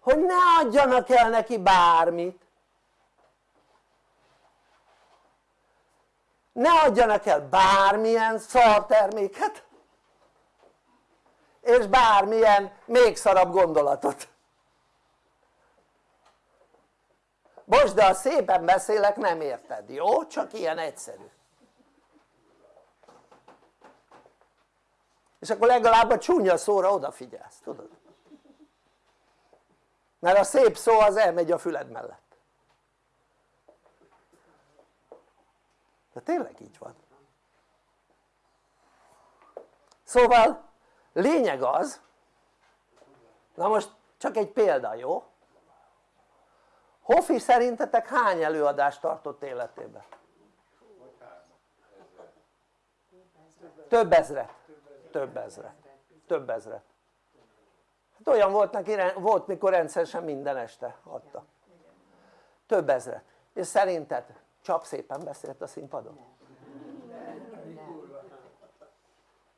S1: hogy ne adjanak el neki bármit ne adjanak el bármilyen szarterméket és bármilyen még szarabb gondolatot most de ha szépen beszélek nem érted, jó? csak ilyen egyszerű és akkor legalább a csúnya szóra odafigyelsz, tudod? mert a szép szó az elmegy a füled mellett de tényleg így van szóval lényeg az na most csak egy példa jó? Hoffi szerintetek hány előadást tartott életében? több ezret. Több ezret. Több ezret. Hát olyan volt neki, volt mikor rendszeresen minden este adta. Több ezret. És szerinted csap szépen beszélt a színpadon?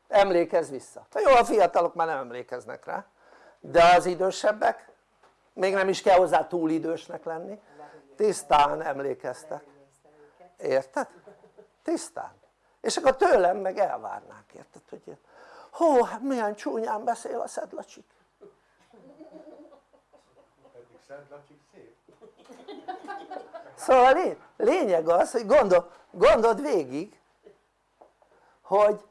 S1: emlékezz vissza, jó a fiatalok már nem emlékeznek rá de az idősebbek még nem is kell hozzá túl idősnek lenni. Tisztán emlékeztek. Érted? tisztán. És akkor tőlem meg elvárnák érted hogy hó hát milyen csúnyán beszél a Szedlacsik
S2: pedig Szedlacsik szép.
S1: Szóval lényeg az hogy gondol, gondold végig hogy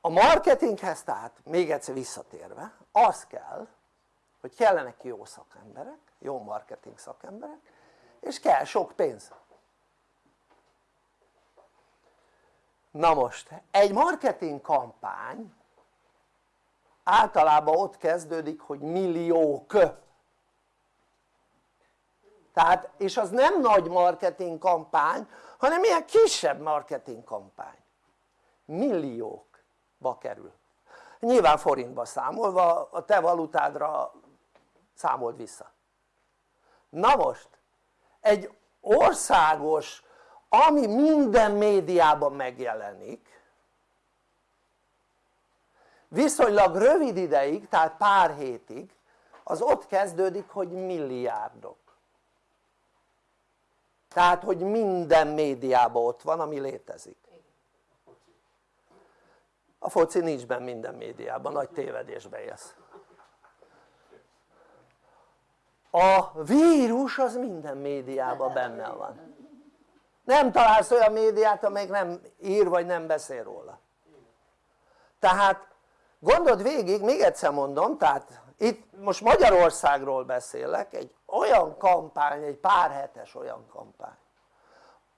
S1: a marketinghez tehát még egyszer visszatérve az kell hogy kellenek jó szakemberek, jó marketing szakemberek és kell sok pénz. Na most egy marketing kampány általában ott kezdődik hogy milliók. Tehát és az nem nagy marketing kampány hanem ilyen kisebb marketing kampány. Milliókba kerül. Nyilván forintba számolva a te valutádra számold vissza. Na most egy országos ami minden médiában megjelenik viszonylag rövid ideig tehát pár hétig az ott kezdődik hogy milliárdok. Tehát hogy minden médiában ott van ami létezik. A foci nincs benne minden médiában, nagy tévedésbe élsz a vírus az minden médiában benne van. Nem találsz olyan médiát amelyik nem ír vagy nem beszél róla. Tehát gondold végig, még egyszer mondom, tehát itt most Magyarországról beszélek, egy olyan kampány, egy pár hetes olyan kampány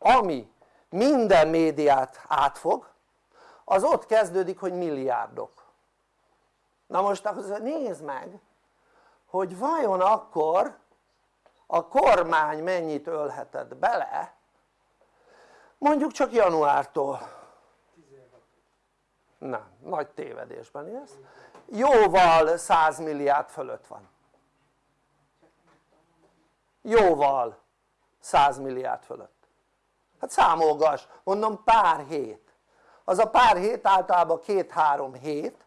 S1: ami minden médiát átfog az ott kezdődik hogy milliárdok. Na most akkor nézd meg hogy vajon akkor a kormány mennyit ölhetett bele mondjuk csak januártól. Nem, nagy tévedésben élsz. Jóval 100 milliárd fölött van. Jóval 100 milliárd fölött. Hát számolgass, mondom pár hét. Az a pár hét általában két-három hét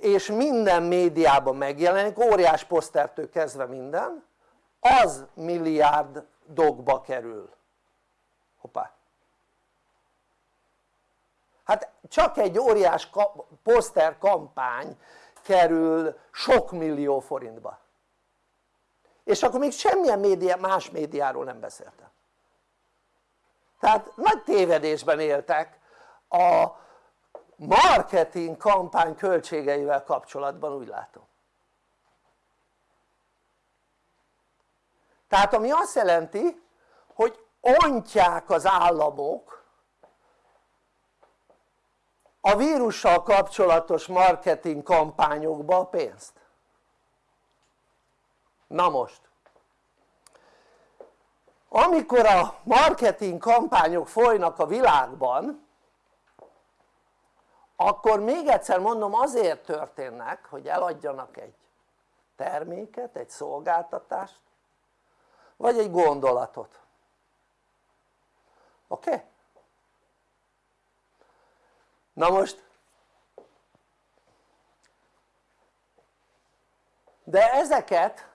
S1: és minden médiában megjelenik, óriás posztertől kezdve minden az milliárdokba kerül. Hoppá. Hát csak egy óriás poszter kampány kerül sok millió forintba. És akkor még semmilyen média, más médiáról nem beszéltem. Tehát nagy tévedésben éltek a marketing kampány költségeivel kapcsolatban úgy látom. Tehát ami azt jelenti hogy ontják az államok a vírussal kapcsolatos marketing kampányokba a pénzt. Na most. Amikor a marketing kampányok folynak a világban akkor még egyszer mondom azért történnek hogy eladjanak egy terméket, egy szolgáltatást vagy egy gondolatot oké? Okay? na most de ezeket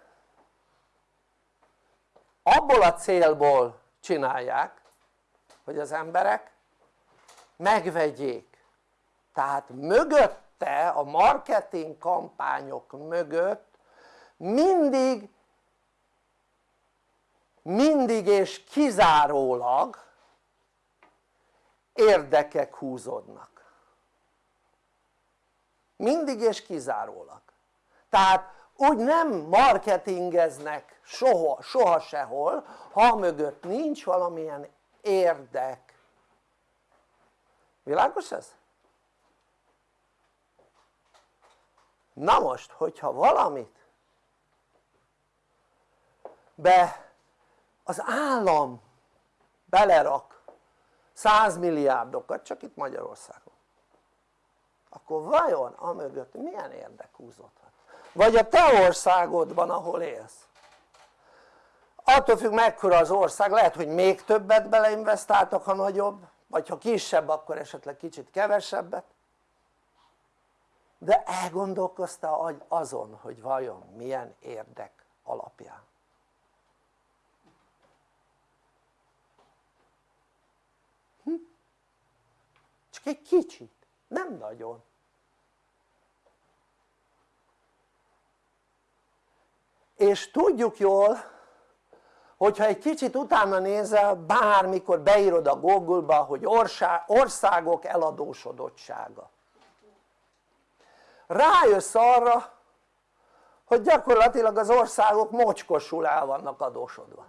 S1: abból a célból csinálják hogy az emberek megvegyék tehát mögötte a marketing kampányok mögött mindig mindig és kizárólag érdekek húzódnak. Mindig és kizárólag. Tehát úgy nem marketingeznek soha, soha sehol ha mögött nincs valamilyen érdek. Világos ez? Na most hogyha valamit be az állam belerak 100 milliárdokat csak itt Magyarországon akkor vajon amögött milyen érdek húzódhat? vagy a te országodban ahol élsz attól függ mekkora az ország, lehet hogy még többet beleinvestáltak ha nagyobb vagy ha kisebb akkor esetleg kicsit kevesebbet de elgondolkoztál azon hogy vajon milyen érdek alapján. Hm? csak egy kicsit, nem nagyon. És tudjuk jól hogyha egy kicsit utána nézel bármikor beírod a Google-ba hogy országok eladósodottsága rájössz arra hogy gyakorlatilag az országok mocskosul el vannak adósodva.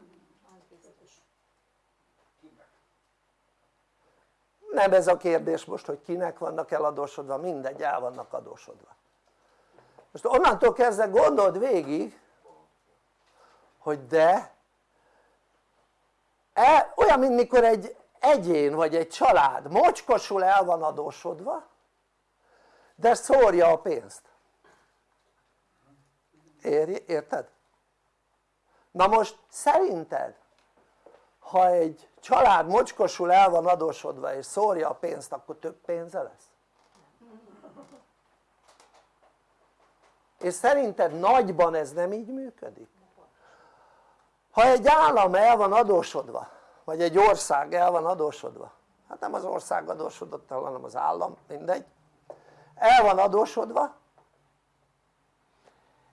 S1: Nem ez a kérdés most hogy kinek vannak eladósodva, mindegy el vannak adósodva. Most onnantól kezdve gondold végig hogy de e, olyan mint mikor egy egyén vagy egy család mocskosul el van adósodva de szórja a pénzt érted? na most szerinted ha egy család mocskosul el van adósodva és szórja a pénzt akkor több pénze lesz? és szerinted nagyban ez nem így működik? ha egy állam el van adósodva vagy egy ország el van adósodva hát nem az ország adósodott el hanem az állam mindegy el van adósodva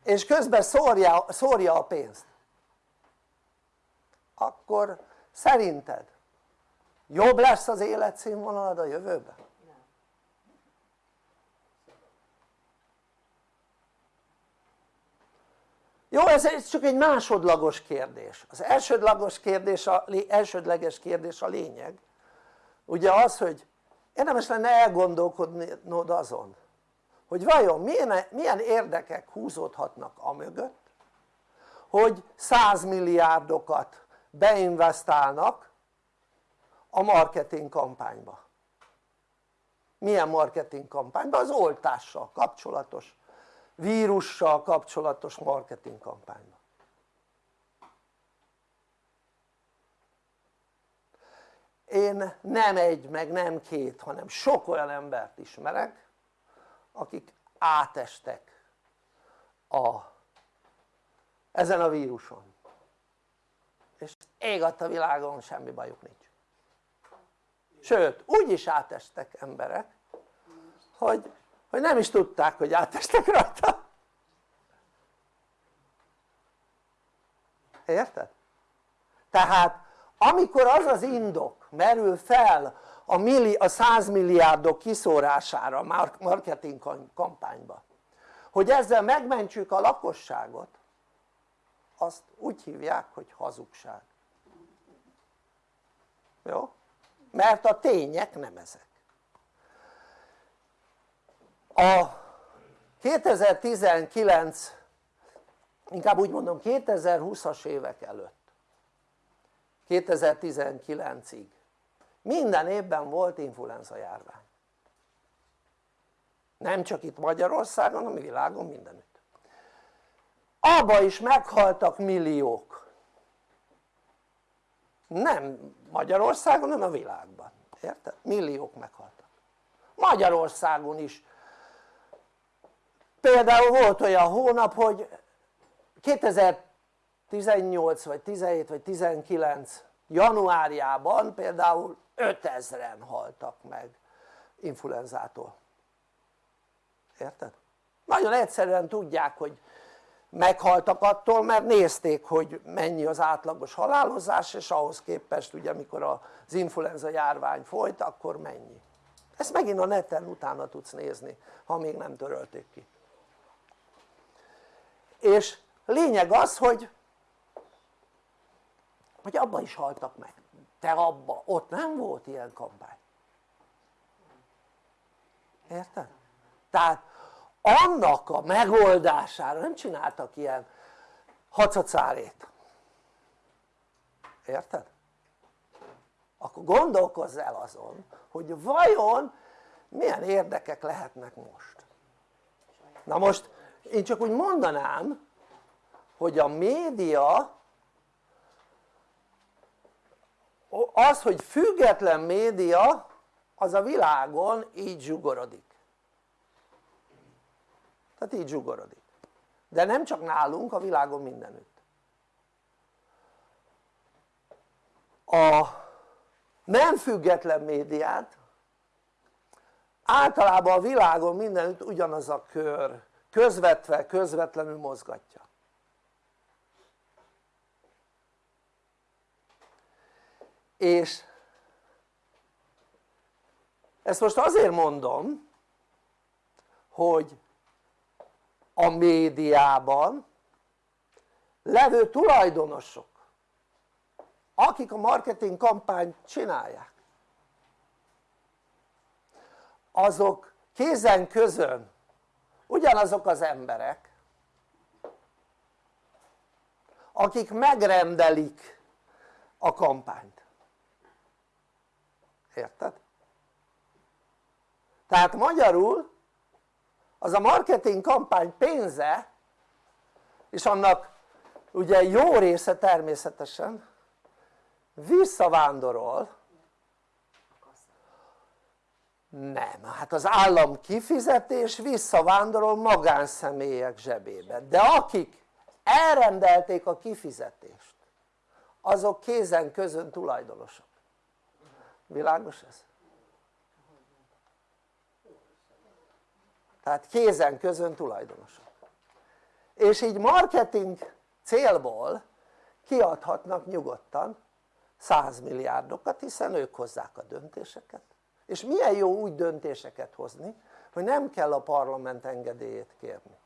S1: és közben szórja, szórja a pénzt. Akkor szerinted jobb lesz az életszínvonalad a jövőben? jó ez csak egy másodlagos kérdés. Az elsődlagos kérdés a, elsődleges kérdés a lényeg. Ugye az hogy érdemes lenne elgondolkodnod azon hogy vajon milyen, milyen érdekek húzódhatnak a mögött hogy 100 milliárdokat beinvestálnak a marketing kampányba milyen marketing kampányba? az oltással kapcsolatos vírussal kapcsolatos marketing kampányba én nem egy meg nem két hanem sok olyan embert ismerek akik átestek a, ezen a víruson. És ég a világon semmi bajuk nincs. Sőt úgy is átestek emberek hogy hogy nem is tudták hogy átestek rajta. Érted? tehát amikor az az indok merül fel a, milli, a 100 milliárdok kiszórására marketing kampányba. Hogy ezzel megmentsük a lakosságot azt úgy hívják hogy hazugság. Jó? mert a tények nem ezek. A 2019 inkább úgy mondom 2020-as évek előtt 2019-ig minden évben volt influenza járvány. Nem csak itt Magyarországon hanem világon mindenütt. Abba is meghaltak milliók. Nem Magyarországon hanem a világban, érted? milliók meghaltak. Magyarországon is. Például volt olyan hónap hogy 2018 vagy 17 vagy 19 januárjában például 5000-en haltak meg influenzától. Érted? nagyon egyszerűen tudják hogy meghaltak attól mert nézték hogy mennyi az átlagos halálozás és ahhoz képest ugye amikor az influenza járvány folyt akkor mennyi. Ezt megint a neten utána tudsz nézni ha még nem törölték ki. És lényeg az hogy hogy abba is haltak meg te abba, ott nem volt ilyen kampány érted? tehát annak a megoldására nem csináltak ilyen hacacárét érted? akkor gondolkozz el azon hogy vajon milyen érdekek lehetnek most na most én csak úgy mondanám hogy a média az hogy független média az a világon így zsugorodik. Tehát így zsugorodik. De nem csak nálunk, a világon mindenütt. A nem független médiát általában a világon mindenütt ugyanaz a kör közvetve, közvetlenül mozgatja és ezt most azért mondom hogy a médiában levő tulajdonosok akik a marketing kampányt csinálják azok kézen közön ugyanazok az emberek akik megrendelik a kampányt érted? tehát magyarul az a marketing kampány pénze és annak ugye jó része természetesen visszavándorol. Nem, hát az állam kifizetés visszavándorol magánszemélyek zsebébe. De akik elrendelték a kifizetést azok kézen közön tulajdonosok világos ez? tehát kézen közön tulajdonosok. És így marketing célból kiadhatnak nyugodtan 100 milliárdokat hiszen ők hozzák a döntéseket. És milyen jó úgy döntéseket hozni hogy nem kell a parlament engedélyét kérni.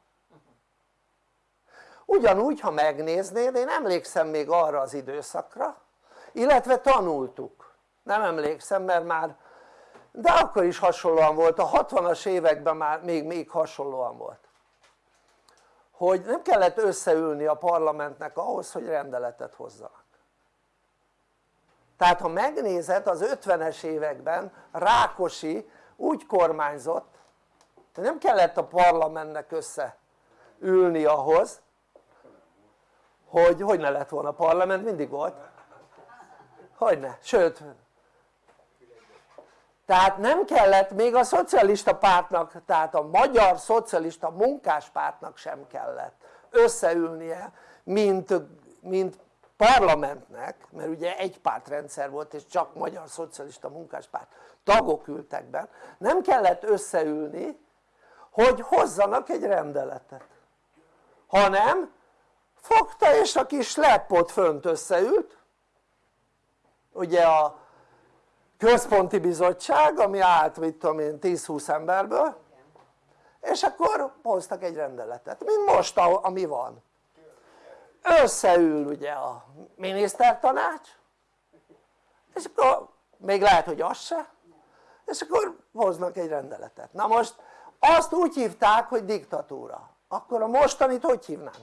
S1: Ugyanúgy ha megnéznéd én emlékszem még arra az időszakra illetve tanultuk nem emlékszem mert már de akkor is hasonlóan volt, a 60-as években már még, még hasonlóan volt. Hogy nem kellett összeülni a parlamentnek ahhoz hogy rendeletet hozzanak. Tehát ha megnézed az 50-es években Rákosi úgy kormányzott hogy nem kellett a parlamentnek összeülni ahhoz hogy hogy ne lett volna parlament mindig volt. Hogyne, sőt tehát nem kellett még a szocialista pártnak tehát a magyar szocialista munkáspártnak sem kellett összeülnie mint, mint parlamentnek mert ugye egy pártrendszer volt és csak magyar szocialista munkáspárt tagok ültek be. Nem kellett összeülni hogy hozzanak egy rendeletet hanem fogta és a kis leppot fönt összeült ugye a központi bizottság ami állt mit tudom én 10-20 emberből és akkor hoztak egy rendeletet mint most ami van összeül ugye a minisztertanács és akkor még lehet hogy az se és akkor hoznak egy rendeletet na most azt úgy hívták hogy diktatúra akkor a mostanit hogy hívnánk?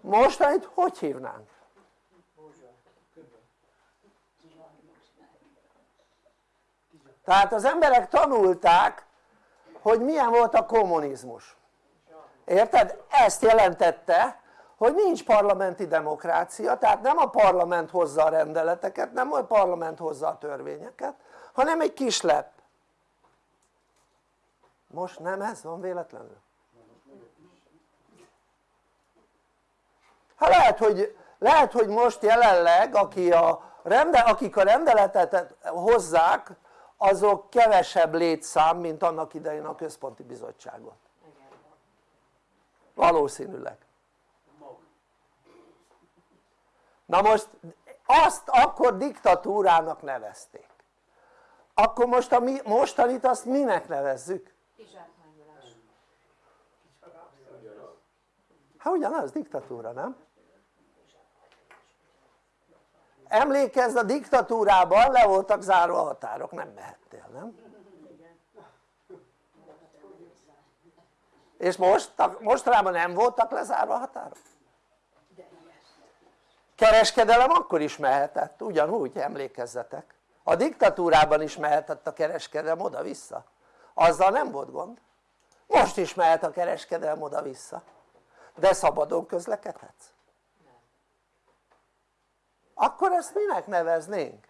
S1: mostanit hogy hívnánk? Tehát az emberek tanulták hogy milyen volt a kommunizmus érted? ezt jelentette hogy nincs parlamenti demokrácia tehát nem a parlament hozza a rendeleteket nem a parlament hozza a törvényeket hanem egy kis lep most nem ez van véletlenül? hát lehet hogy, lehet, hogy most jelenleg aki a rende, akik a rendeletet hozzák azok kevesebb létszám mint annak idején a központi bizottságot valószínűleg na most azt akkor diktatúrának nevezték akkor most a mi, mostanit azt minek nevezzük? hát ugyanaz diktatúra nem? Emlékezz a diktatúrában le voltak zárva a határok. Nem mehettél nem? és most, mostanában nem voltak lezárva a határok? kereskedelem akkor is mehetett ugyanúgy emlékezzetek. A diktatúrában is mehetett a kereskedelem oda-vissza. Azzal nem volt gond. Most is mehet a kereskedelem oda-vissza. De szabadon közlekedhetsz akkor ezt minek neveznénk?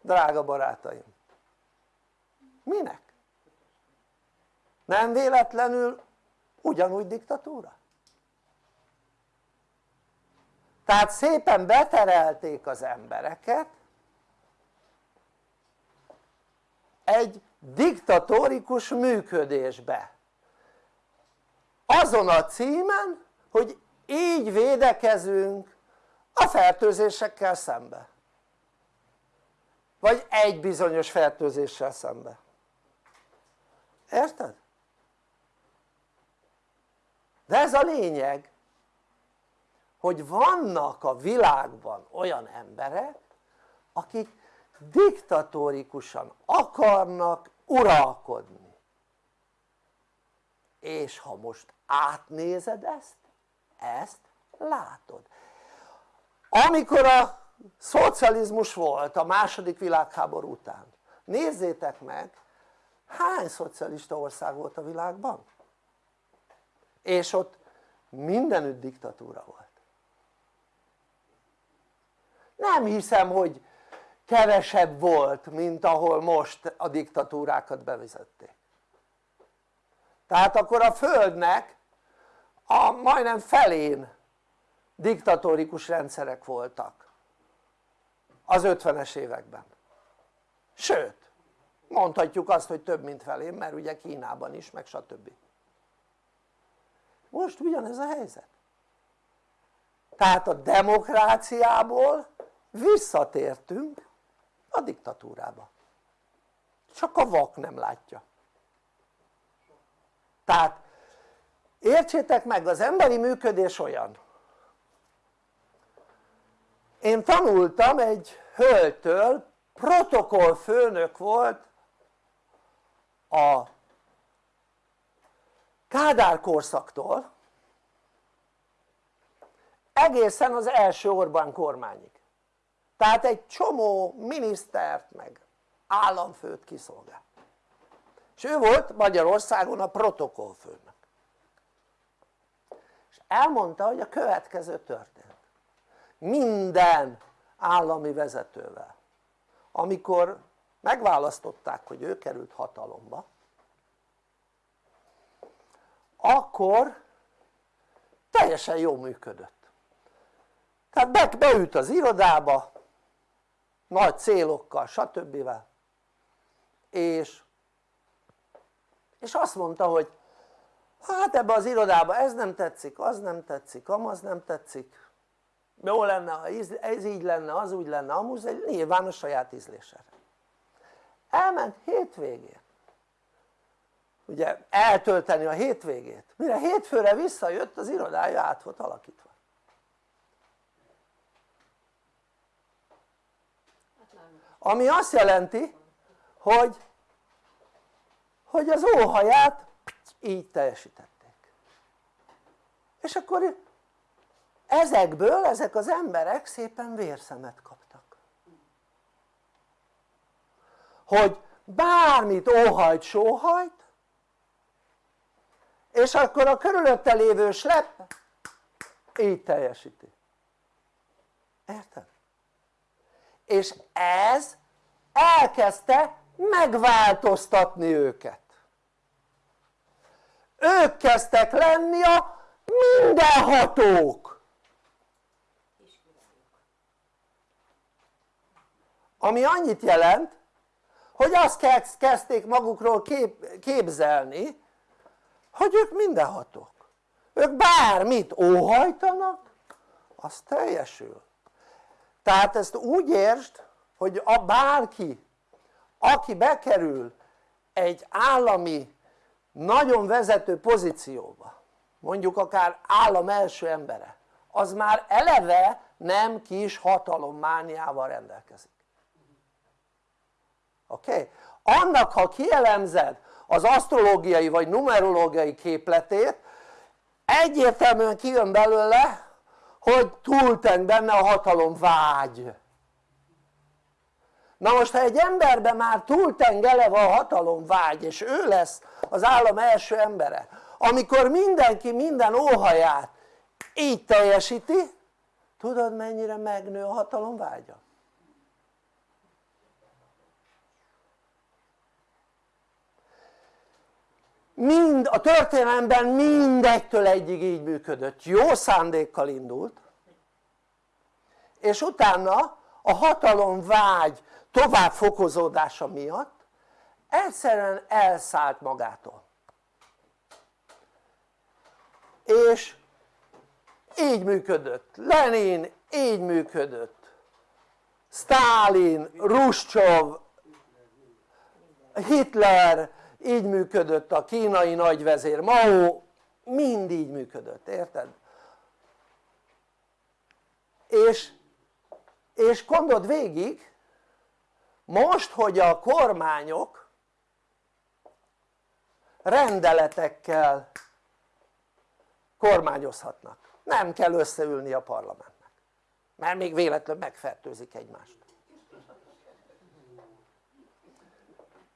S1: drága barátaim minek? nem véletlenül ugyanúgy diktatúra? tehát szépen beterelték az embereket egy diktatórikus működésbe azon a címen hogy így védekezünk a fertőzésekkel szembe. Vagy egy bizonyos fertőzéssel szembe. Érted? de ez a lényeg hogy vannak a világban olyan emberek akik diktatórikusan akarnak uralkodni. És ha most átnézed ezt ezt látod amikor a szocializmus volt a második világháború után nézzétek meg hány szocialista ország volt a világban? és ott mindenütt diktatúra volt nem hiszem hogy kevesebb volt mint ahol most a diktatúrákat bevezették tehát akkor a földnek a majdnem felén diktatórikus rendszerek voltak. Az 50-es években. Sőt mondhatjuk azt hogy több mint felén mert ugye Kínában is meg stb. Most ugyanez a helyzet. Tehát a demokráciából visszatértünk a diktatúrába. Csak a vak nem látja. Tehát értsétek meg az emberi működés olyan én tanultam egy hölgytől protokollfőnök volt a Kádár korszaktól egészen az első Orbán kormányig. Tehát egy csomó minisztert meg államfőt kiszolgál. És ő volt Magyarországon a protokollfőnök és elmondta hogy a következő történt minden állami vezetővel amikor megválasztották hogy ő került hatalomba akkor teljesen jól működött tehát be, beült az irodába nagy célokkal stb. és és azt mondta hogy hát ebbe az irodába ez nem tetszik, az nem tetszik, amaz nem tetszik jó lenne ha ez így lenne, az úgy lenne, amúgy egy nyilván a saját ízlésére. Elment hétvégén. Ugye eltölteni a hétvégét. Mire hétfőre visszajött az irodája át volt alakítva. Ami azt jelenti hogy hogy az óhaját így teljesítették. És akkor ezekből ezek az emberek szépen vérszemet kaptak. Hogy bármit óhajt sóhajt és akkor a körülötte lévő slep így teljesíti. Érted? és ez elkezdte megváltoztatni őket. Ők kezdtek lenni a mindenhatók ami annyit jelent hogy azt kezdték magukról kép, képzelni hogy ők mindenhatók. Ők bármit óhajtanak az teljesül. Tehát ezt úgy értsd hogy a bárki aki bekerül egy állami nagyon vezető pozícióba mondjuk akár állam első embere az már eleve nem kis hatalommániával rendelkezik oké? Okay? annak ha kielemzed az asztrológiai vagy numerológiai képletét egyértelműen kijön belőle hogy túlteng benne a hatalom vágy na most ha egy emberben már túlteng eleve a hatalom vágy és ő lesz az állam első embere amikor mindenki minden óhaját így teljesíti tudod mennyire megnő a hatalom vágya? Mind a történelemben mindegytől egyig így működött, jó szándékkal indult. És utána a hatalom vágy tovább fokozódása miatt egyszerűen elszállt magától. És így működött. Lenin így működött. Stalin, Ruscsov, Hitler így működött a kínai nagyvezér Mao mind így működött, érted? és, és gondold végig most hogy a kormányok rendeletekkel kormányozhatnak nem kell összeülni a parlamentnek mert még véletlenül megfertőzik egymást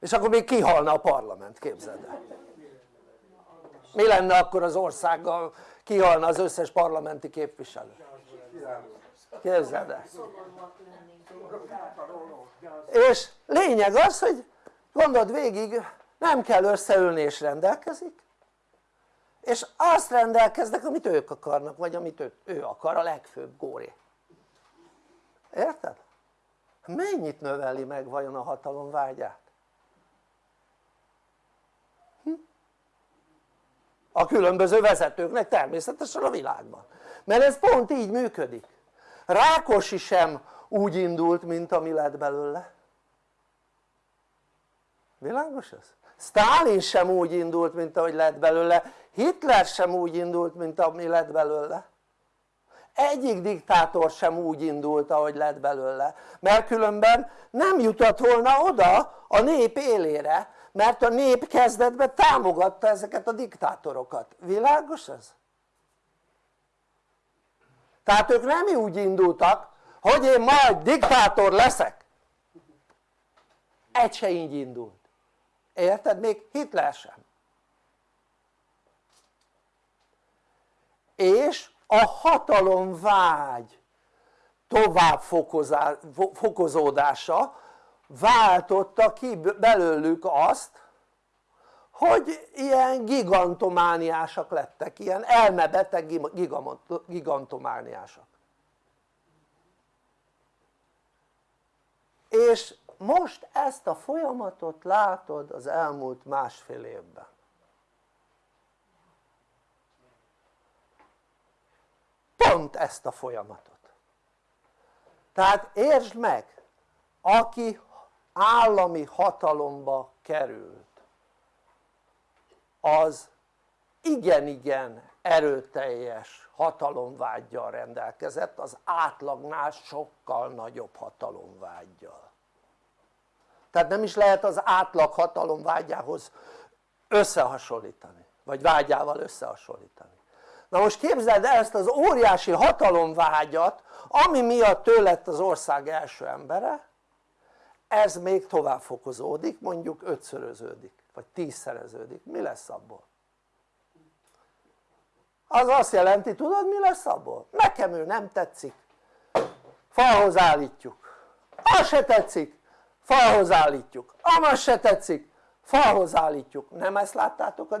S1: és akkor még kihalna a parlament képzeld el. Mi lenne akkor az országgal? Kihalna az összes parlamenti képviselő? Képzeld el. És lényeg az hogy gondold végig nem kell összeülni és rendelkezik. És azt rendelkeznek amit ők akarnak vagy amit ő, ő akar a legfőbb góré. Érted? mennyit növeli meg vajon a hatalom vágyát? A különböző vezetőknek természetesen a világban. Mert ez pont így működik. Rákosi sem úgy indult mint ami lett belőle. Világos ez? Stalin sem úgy indult mint ahogy lett belőle. Hitler sem úgy indult mint ami lett belőle. Egyik diktátor sem úgy indult ahogy lett belőle. Mert különben nem jutott volna oda a nép élére mert a nép kezdetben támogatta ezeket a diktátorokat, világos ez? tehát ők nem úgy indultak hogy én majd diktátor leszek egy se így indult érted? még Hitler sem és a hatalomvágy tovább fokozódása váltotta ki belőlük azt hogy ilyen gigantomániásak lettek, ilyen elmebeteg gigantomániásak. És most ezt a folyamatot látod az elmúlt másfél évben. Pont ezt a folyamatot. Tehát értsd meg aki állami hatalomba került. Az igen-igen erőteljes hatalomvágyjal rendelkezett az átlagnál sokkal nagyobb hatalomvágyjal. Tehát nem is lehet az átlag hatalomvágyához összehasonlítani vagy vágyával összehasonlítani. Na most képzeld el ezt az óriási hatalomvágyat ami miatt ő lett az ország első embere ez még tovább fokozódik mondjuk ötszöröződik vagy tízszereződik, mi lesz abból? az azt jelenti tudod mi lesz abból? nekem ő nem tetszik. Falhoz állítjuk. Az se tetszik. Falhoz állítjuk. Amaz se tetszik. Falhoz állítjuk. Nem ezt láttátok a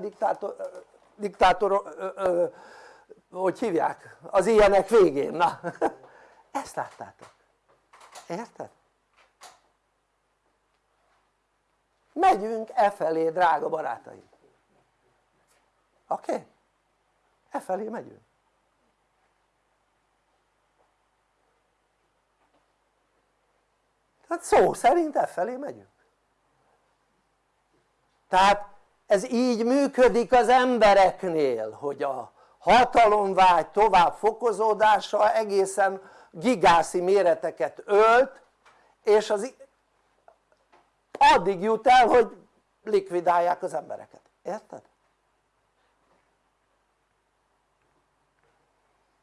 S1: diktátor, hogy hívják? az ilyenek végén, na. Ezt láttátok, érted? Megyünk e felé drága barátaim oké? Okay? e felé megyünk tehát szó szerint e felé megyünk tehát ez így működik az embereknél hogy a hatalomvágy tovább fokozódása egészen gigászi méreteket ölt és az addig jut el hogy likvidálják az embereket, érted?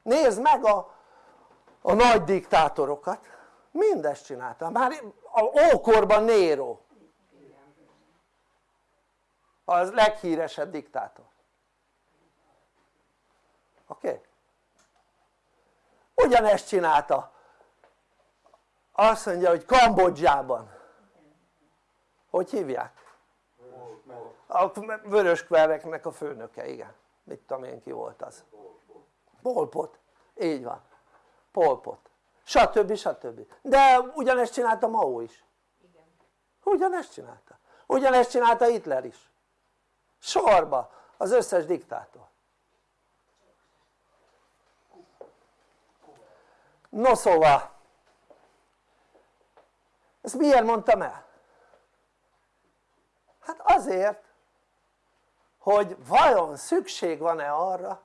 S1: nézd meg a, a nagy diktátorokat mindezt csinálta, már a ókorban Nero az leghíresebb diktátor oké? Okay? ugyanezt csinálta azt mondja hogy Kambodzsában hogy hívják? a vöröskvereknek a főnöke, igen. Mit tudom én ki volt az? Polpot, így van. Polpot, stb. stb. de ugyanezt csinálta Mao is. Ugyanezt csinálta. Ugyanezt csinálta Hitler is. Sorba. Az összes diktátor. No szóval. Ezt miért mondtam el? Hát azért hogy vajon szükség van-e arra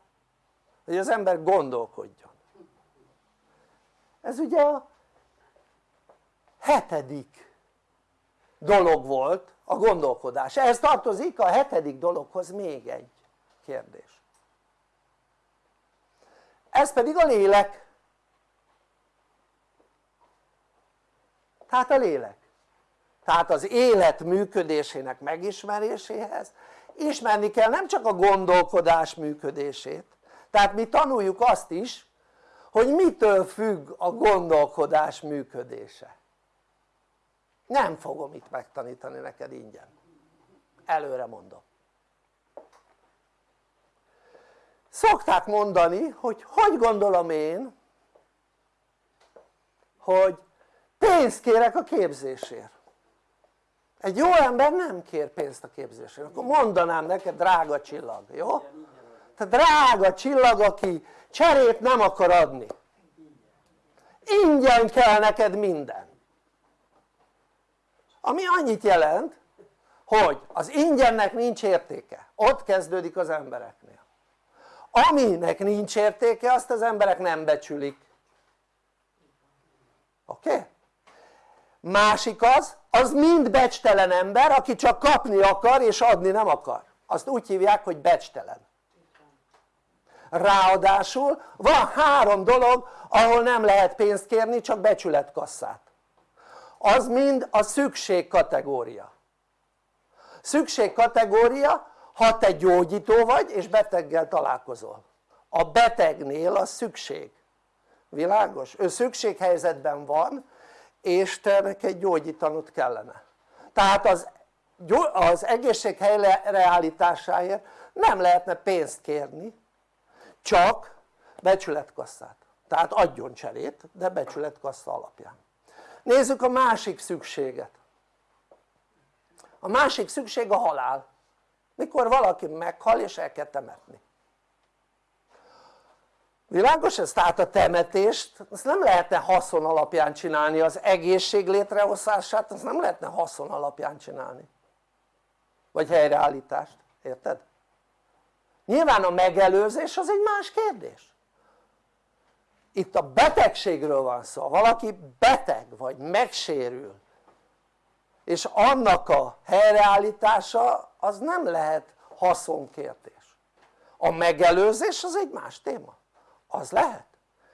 S1: hogy az ember gondolkodjon. Ez ugye a hetedik dolog volt a gondolkodás, ehhez tartozik a hetedik dologhoz még egy kérdés. Ez pedig a lélek. Tehát a lélek tehát az élet működésének megismeréséhez ismerni kell nem csak a gondolkodás működését. Tehát mi tanuljuk azt is hogy mitől függ a gondolkodás működése. Nem fogom itt megtanítani neked ingyen. Előre mondom. Szokták mondani hogy hogy gondolom én hogy pénzt kérek a képzésért egy jó ember nem kér pénzt a képzésért akkor mondanám neked drága csillag, jó? tehát drága csillag aki cserét nem akar adni ingyen kell neked minden ami annyit jelent hogy az ingyennek nincs értéke ott kezdődik az embereknél aminek nincs értéke azt az emberek nem becsülik oké? Okay? Másik az, az mind becstelen ember aki csak kapni akar és adni nem akar. Azt úgy hívják hogy becstelen. Ráadásul van három dolog ahol nem lehet pénzt kérni csak becsületkasszát. Az mind a szükség kategória. Szükség kategória ha te gyógyító vagy és beteggel találkozol. A betegnél a szükség. Világos? ő szükséghelyzetben van és te neked gyógyítanod kellene. Tehát az, az egészség helyreállításáért nem lehetne pénzt kérni csak becsületkasszát. Tehát adjon cserét de becsületkassa alapján. Nézzük a másik szükséget. A másik szükség a halál. Mikor valaki meghal és el kell temetni világos ez? tehát a temetést azt nem lehetne haszon alapján csinálni az egészség létrehozását azt nem lehetne haszon alapján csinálni. Vagy helyreállítást, érted? nyilván a megelőzés az egy más kérdés. Itt a betegségről van szó, valaki beteg vagy megsérül és annak a helyreállítása az nem lehet haszonkérdés. A megelőzés az egy más téma az lehet.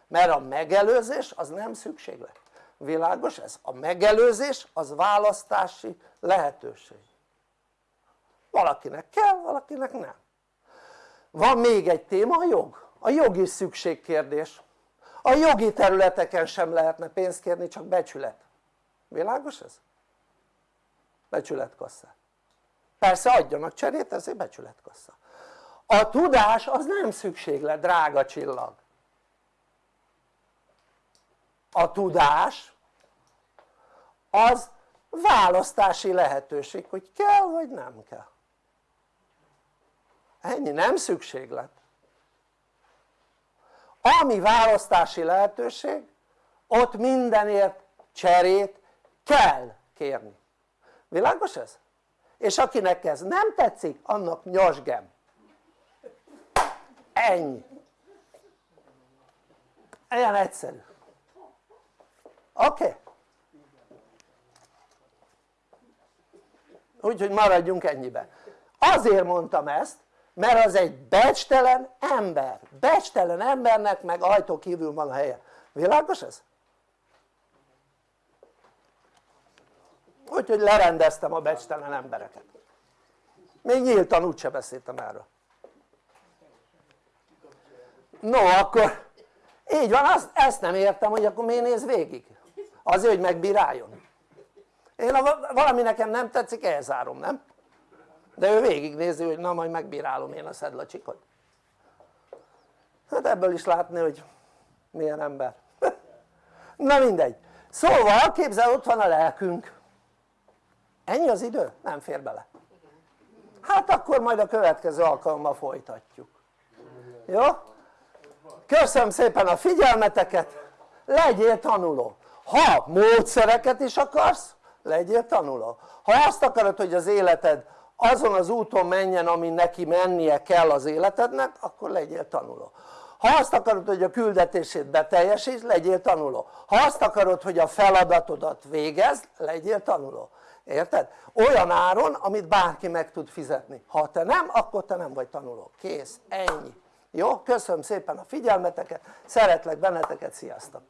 S1: Mert a megelőzés az nem szükséglet. Világos ez? a megelőzés az választási lehetőség. Valakinek kell, valakinek nem. Van még egy téma a jog. A jogi szükségkérdés. A jogi területeken sem lehetne pénzt kérni csak becsület. Világos ez? becsületkassa persze adjanak cserét ezért becsületkassa a tudás az nem szükséglet drága csillag a tudás az választási lehetőség hogy kell vagy nem kell. Ennyi nem szükséglet. Ami választási lehetőség ott mindenért cserét kell kérni. Világos ez? és akinek ez nem tetszik annak nyosgem. Ennyi. Ilyen egyszerű oké? Okay? úgyhogy maradjunk ennyiben azért mondtam ezt mert az egy becstelen ember, becstelen embernek meg ajtó kívül van a helye, világos ez? úgyhogy lerendeztem a becstelen embereket még nyíltan úgyse beszéltem erről no akkor így van, azt, ezt nem értem hogy akkor miért néz végig azért hogy megbíráljon. Én ha valami nekem nem tetszik elzárom nem? de ő végignézi hogy na majd megbírálom én a szedlacsikot hát ebből is látni hogy milyen ember. Na mindegy. Szóval képzel ott van a lelkünk. Ennyi az idő? nem fér bele. Hát akkor majd a következő alkalommal folytatjuk. Jó? köszönöm szépen a figyelmeteket. Legyél tanuló ha módszereket is akarsz legyél tanuló. Ha azt akarod hogy az életed azon az úton menjen ami neki mennie kell az életednek akkor legyél tanuló. Ha azt akarod hogy a küldetését beteljesíts legyél tanuló. Ha azt akarod hogy a feladatodat végezd legyél tanuló. Érted? olyan áron amit bárki meg tud fizetni. Ha te nem akkor te nem vagy tanuló, kész, ennyi. Jó? köszönöm szépen a figyelmeteket, szeretlek benneteket, sziasztok!